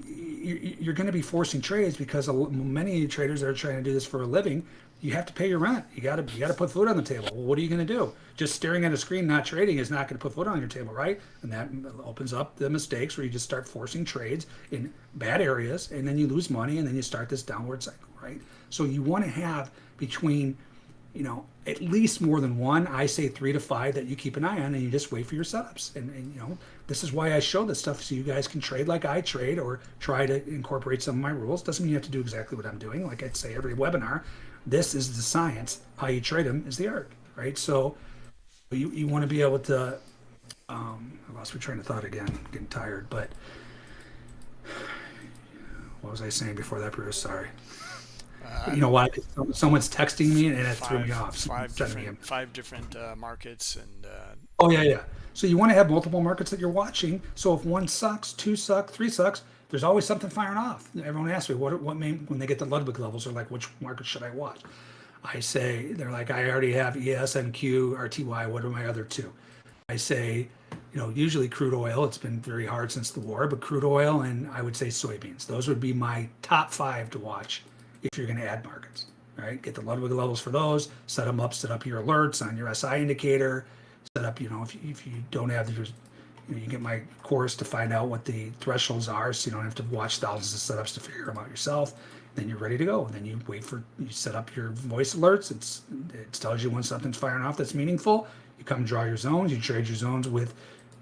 S2: you're going to be forcing trades because many traders that are trying to do this for a living you have to pay your rent. You got to you got to put food on the table. Well, what are you going to do? Just staring at a screen, not trading, is not going to put food on your table, right? And that opens up the mistakes where you just start forcing trades in bad areas, and then you lose money, and then you start this downward cycle, right? So you want to have between, you know, at least more than one. I say three to five that you keep an eye on, and you just wait for your setups. And, and you know, this is why I show this stuff so you guys can trade like I trade, or try to incorporate some of my rules. Doesn't mean you have to do exactly what I'm doing. Like I'd say every webinar this is the science. How you trade them is the art, right? So you, you want to be able to, um, I lost my train of thought again, getting tired, but What was I saying before that, Bruce? Sorry.
S1: Uh,
S2: You know why? Someone's texting me and it threw me
S1: five,
S2: off.
S1: five different, five different uh, markets and uh,
S2: Oh yeah, yeah. So you want to have multiple markets that you're watching. So if one sucks, two suck, three sucks, there's always something firing off. Everyone asks me what what main when they get to Ludwig levels, they're like, which market should I watch? I say they're like, I already have E ES, NQ, RTY. What are my other two? I say, you know, usually crude oil. It's been very hard since the war, but crude oil and I would say soybeans. Those would be my top five to watch if you're going to add markets. All right, get the Ludwig levels for those. Set them up. Set up your alerts on your SI indicator. Set up, you know, if you, if you don't have your, you, get my course to find out what the thresholds are, so you don't have to watch thousands of setups to figure them out yourself. Then you're ready to go. Then you wait for you set up your voice alerts. It's it tells you when something's firing off that's meaningful. You come draw your zones. You trade your zones with,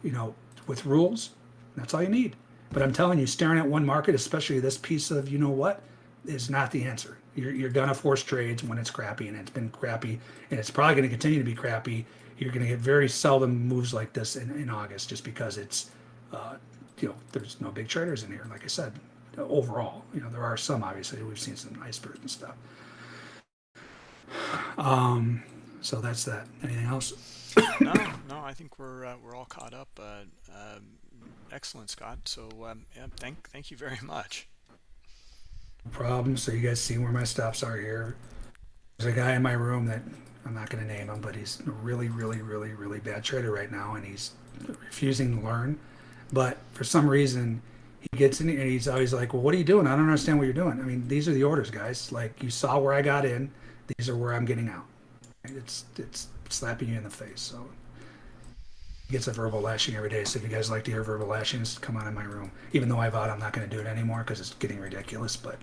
S2: you know, with rules. That's all you need. But I'm telling you, staring at one market, especially this piece of you know what, is not the answer. You're, you're gonna force trades when it's crappy, and it's been crappy, and it's probably gonna continue to be crappy. You're gonna get very seldom moves like this in, in August, just because it's, uh, you know, there's no big traders in here. Like I said, overall, you know, there are some. Obviously, we've seen some icebergs and stuff. Um, so that's that. Anything else?
S1: no, no, I think we're uh, we're all caught up. Uh, um, excellent, Scott. So um, yeah, thank thank you very much.
S2: No problem. So you guys see where my stops are here. There's a guy in my room that I'm not going to name him, but he's a really, really, really, really bad trader right now, and he's refusing to learn. But for some reason, he gets in and he's always like, "Well, what are you doing? I don't understand what you're doing." I mean, these are the orders, guys. Like you saw where I got in. These are where I'm getting out. It's it's slapping you in the face. So he gets a verbal lashing every day. So if you guys like to hear verbal lashings, come on in my room. Even though I vowed I'm not going to do it anymore because it's getting ridiculous. But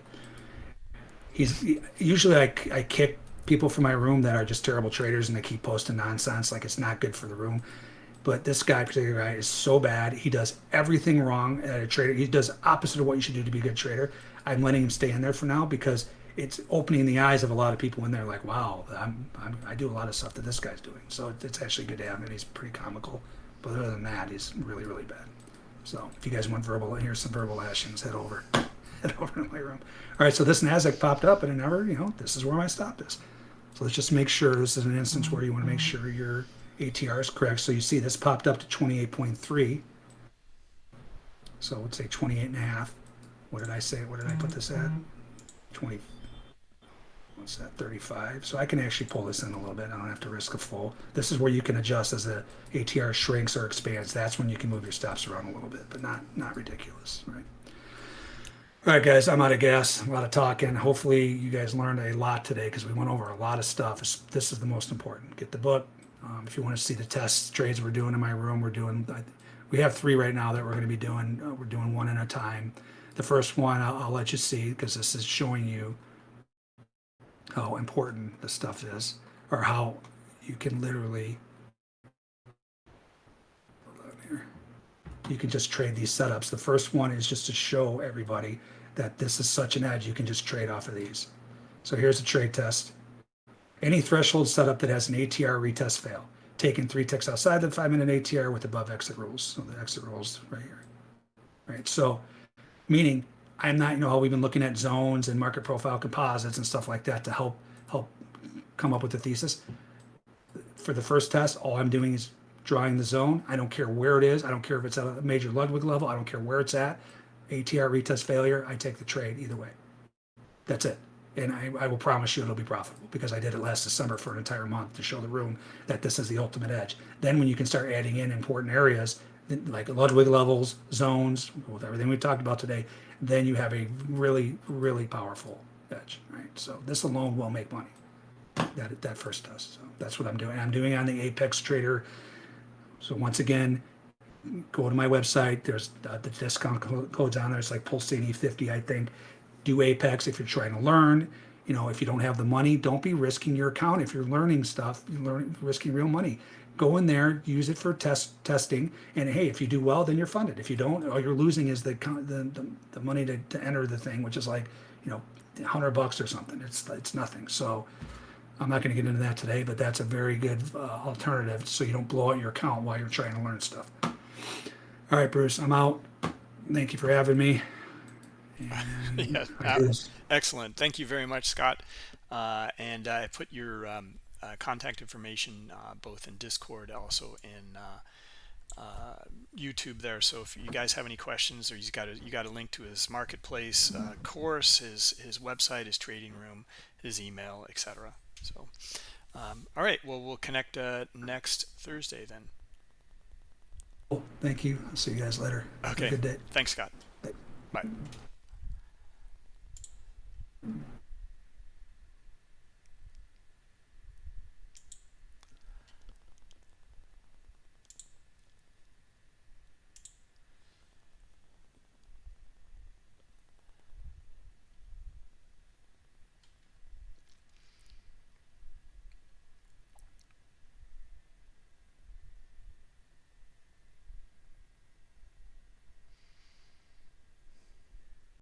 S2: he's usually I, I kick people from my room that are just terrible traders and they keep posting nonsense like it's not good for the room. But this guy, particular guy, is so bad. He does everything wrong at a trader. He does opposite of what you should do to be a good trader. I'm letting him stay in there for now because it's opening the eyes of a lot of people when they're like, "Wow, I'm, I'm I do a lot of stuff that this guy's doing." So it's actually good to have him. He's pretty comical, but other than that, he's really really bad. So if you guys want verbal, here's some verbal lashings. Head over, head over to my room. All right, so this Nasdaq popped up, and it never, you know, this is where my stop is. So let's just make sure this is an instance where you want to make sure your ATR is correct. So you see this popped up to 28.3. So let's say 28 and a half. What did I say? What did I put this at? 20. What's that? 35. So I can actually pull this in a little bit. I don't have to risk a full. This is where you can adjust as the ATR shrinks or expands. That's when you can move your stops around a little bit, but not not ridiculous, right? All right, guys, I'm out of gas. A lot of talking. Hopefully, you guys learned a lot today because we went over a lot of stuff. This- is the most important. Get the book. Um, if you want to see the test trades we're doing in my room, we're doing. We have three right now that we're going to be doing. Uh, we're doing one at a time. The first one I'll, I'll let you see because this is showing you how important the stuff is, or how you can literally. You can just trade these setups. The first one is just to show everybody that this is such an edge. You can just trade off of these. So here's a trade test. Any threshold setup that has an ATR retest fail. Taking three ticks outside the five minute ATR with above exit rules. So the exit rules right here. Right. So meaning I'm not, you know, how we've been looking at zones and market profile composites and stuff like that to help help come up with the thesis. For the first test, all I'm doing is drawing the zone. I don't care where it is. I don't care if it's at a major Ludwig level. I don't care where it's at. ATR retest failure, I take the trade either way. That's it. And I, I will promise you it'll be profitable because I did it last December for an entire month to show the room that this is the ultimate edge. Then when you can start adding in important areas like Ludwig levels, zones, with everything we talked about today, then you have a really, really powerful edge, right? So this alone will make money. That that first test. So that's what I'm doing. I'm doing on the Apex Trader so once again, go to my website. There's uh, the discount co- codes on there. It's like Pulcini 50, I think. Do Apex if you're trying to learn. You know, if you don't have the money, don't be risking your account. If you're learning stuff, you're learning, risking real money. Go in there, use it for test testing, and hey, if you do well, then you're funded. If you don't, all you're losing is the the, the, the money to, to enter the thing, which is like, you know, hundred bucks or something. It's it's nothing. So I'm not going to get into that today, but that's a very good uh, alternative so you don't blow out your account while you're trying to learn stuff. All right, Bruce, I'm out. Thank you for having me. And
S1: Yeah,
S2: I
S1: uh, excellent. Thank you very much, Scott. Uh, and I put your um, uh, contact information uh, both in Discord, also in uh, uh, YouTube there. So if you guys have any questions, or you got a you got a link to his marketplace uh, course, his his website, his trading room, his email, etc. So, um, all right. Well, we'll connect uh, next Thursday then.
S2: Cool. Thank you. I'll see you guys later.
S1: Okay.
S2: good day.
S1: Thanks, Scott.
S2: Bye.
S1: Bye.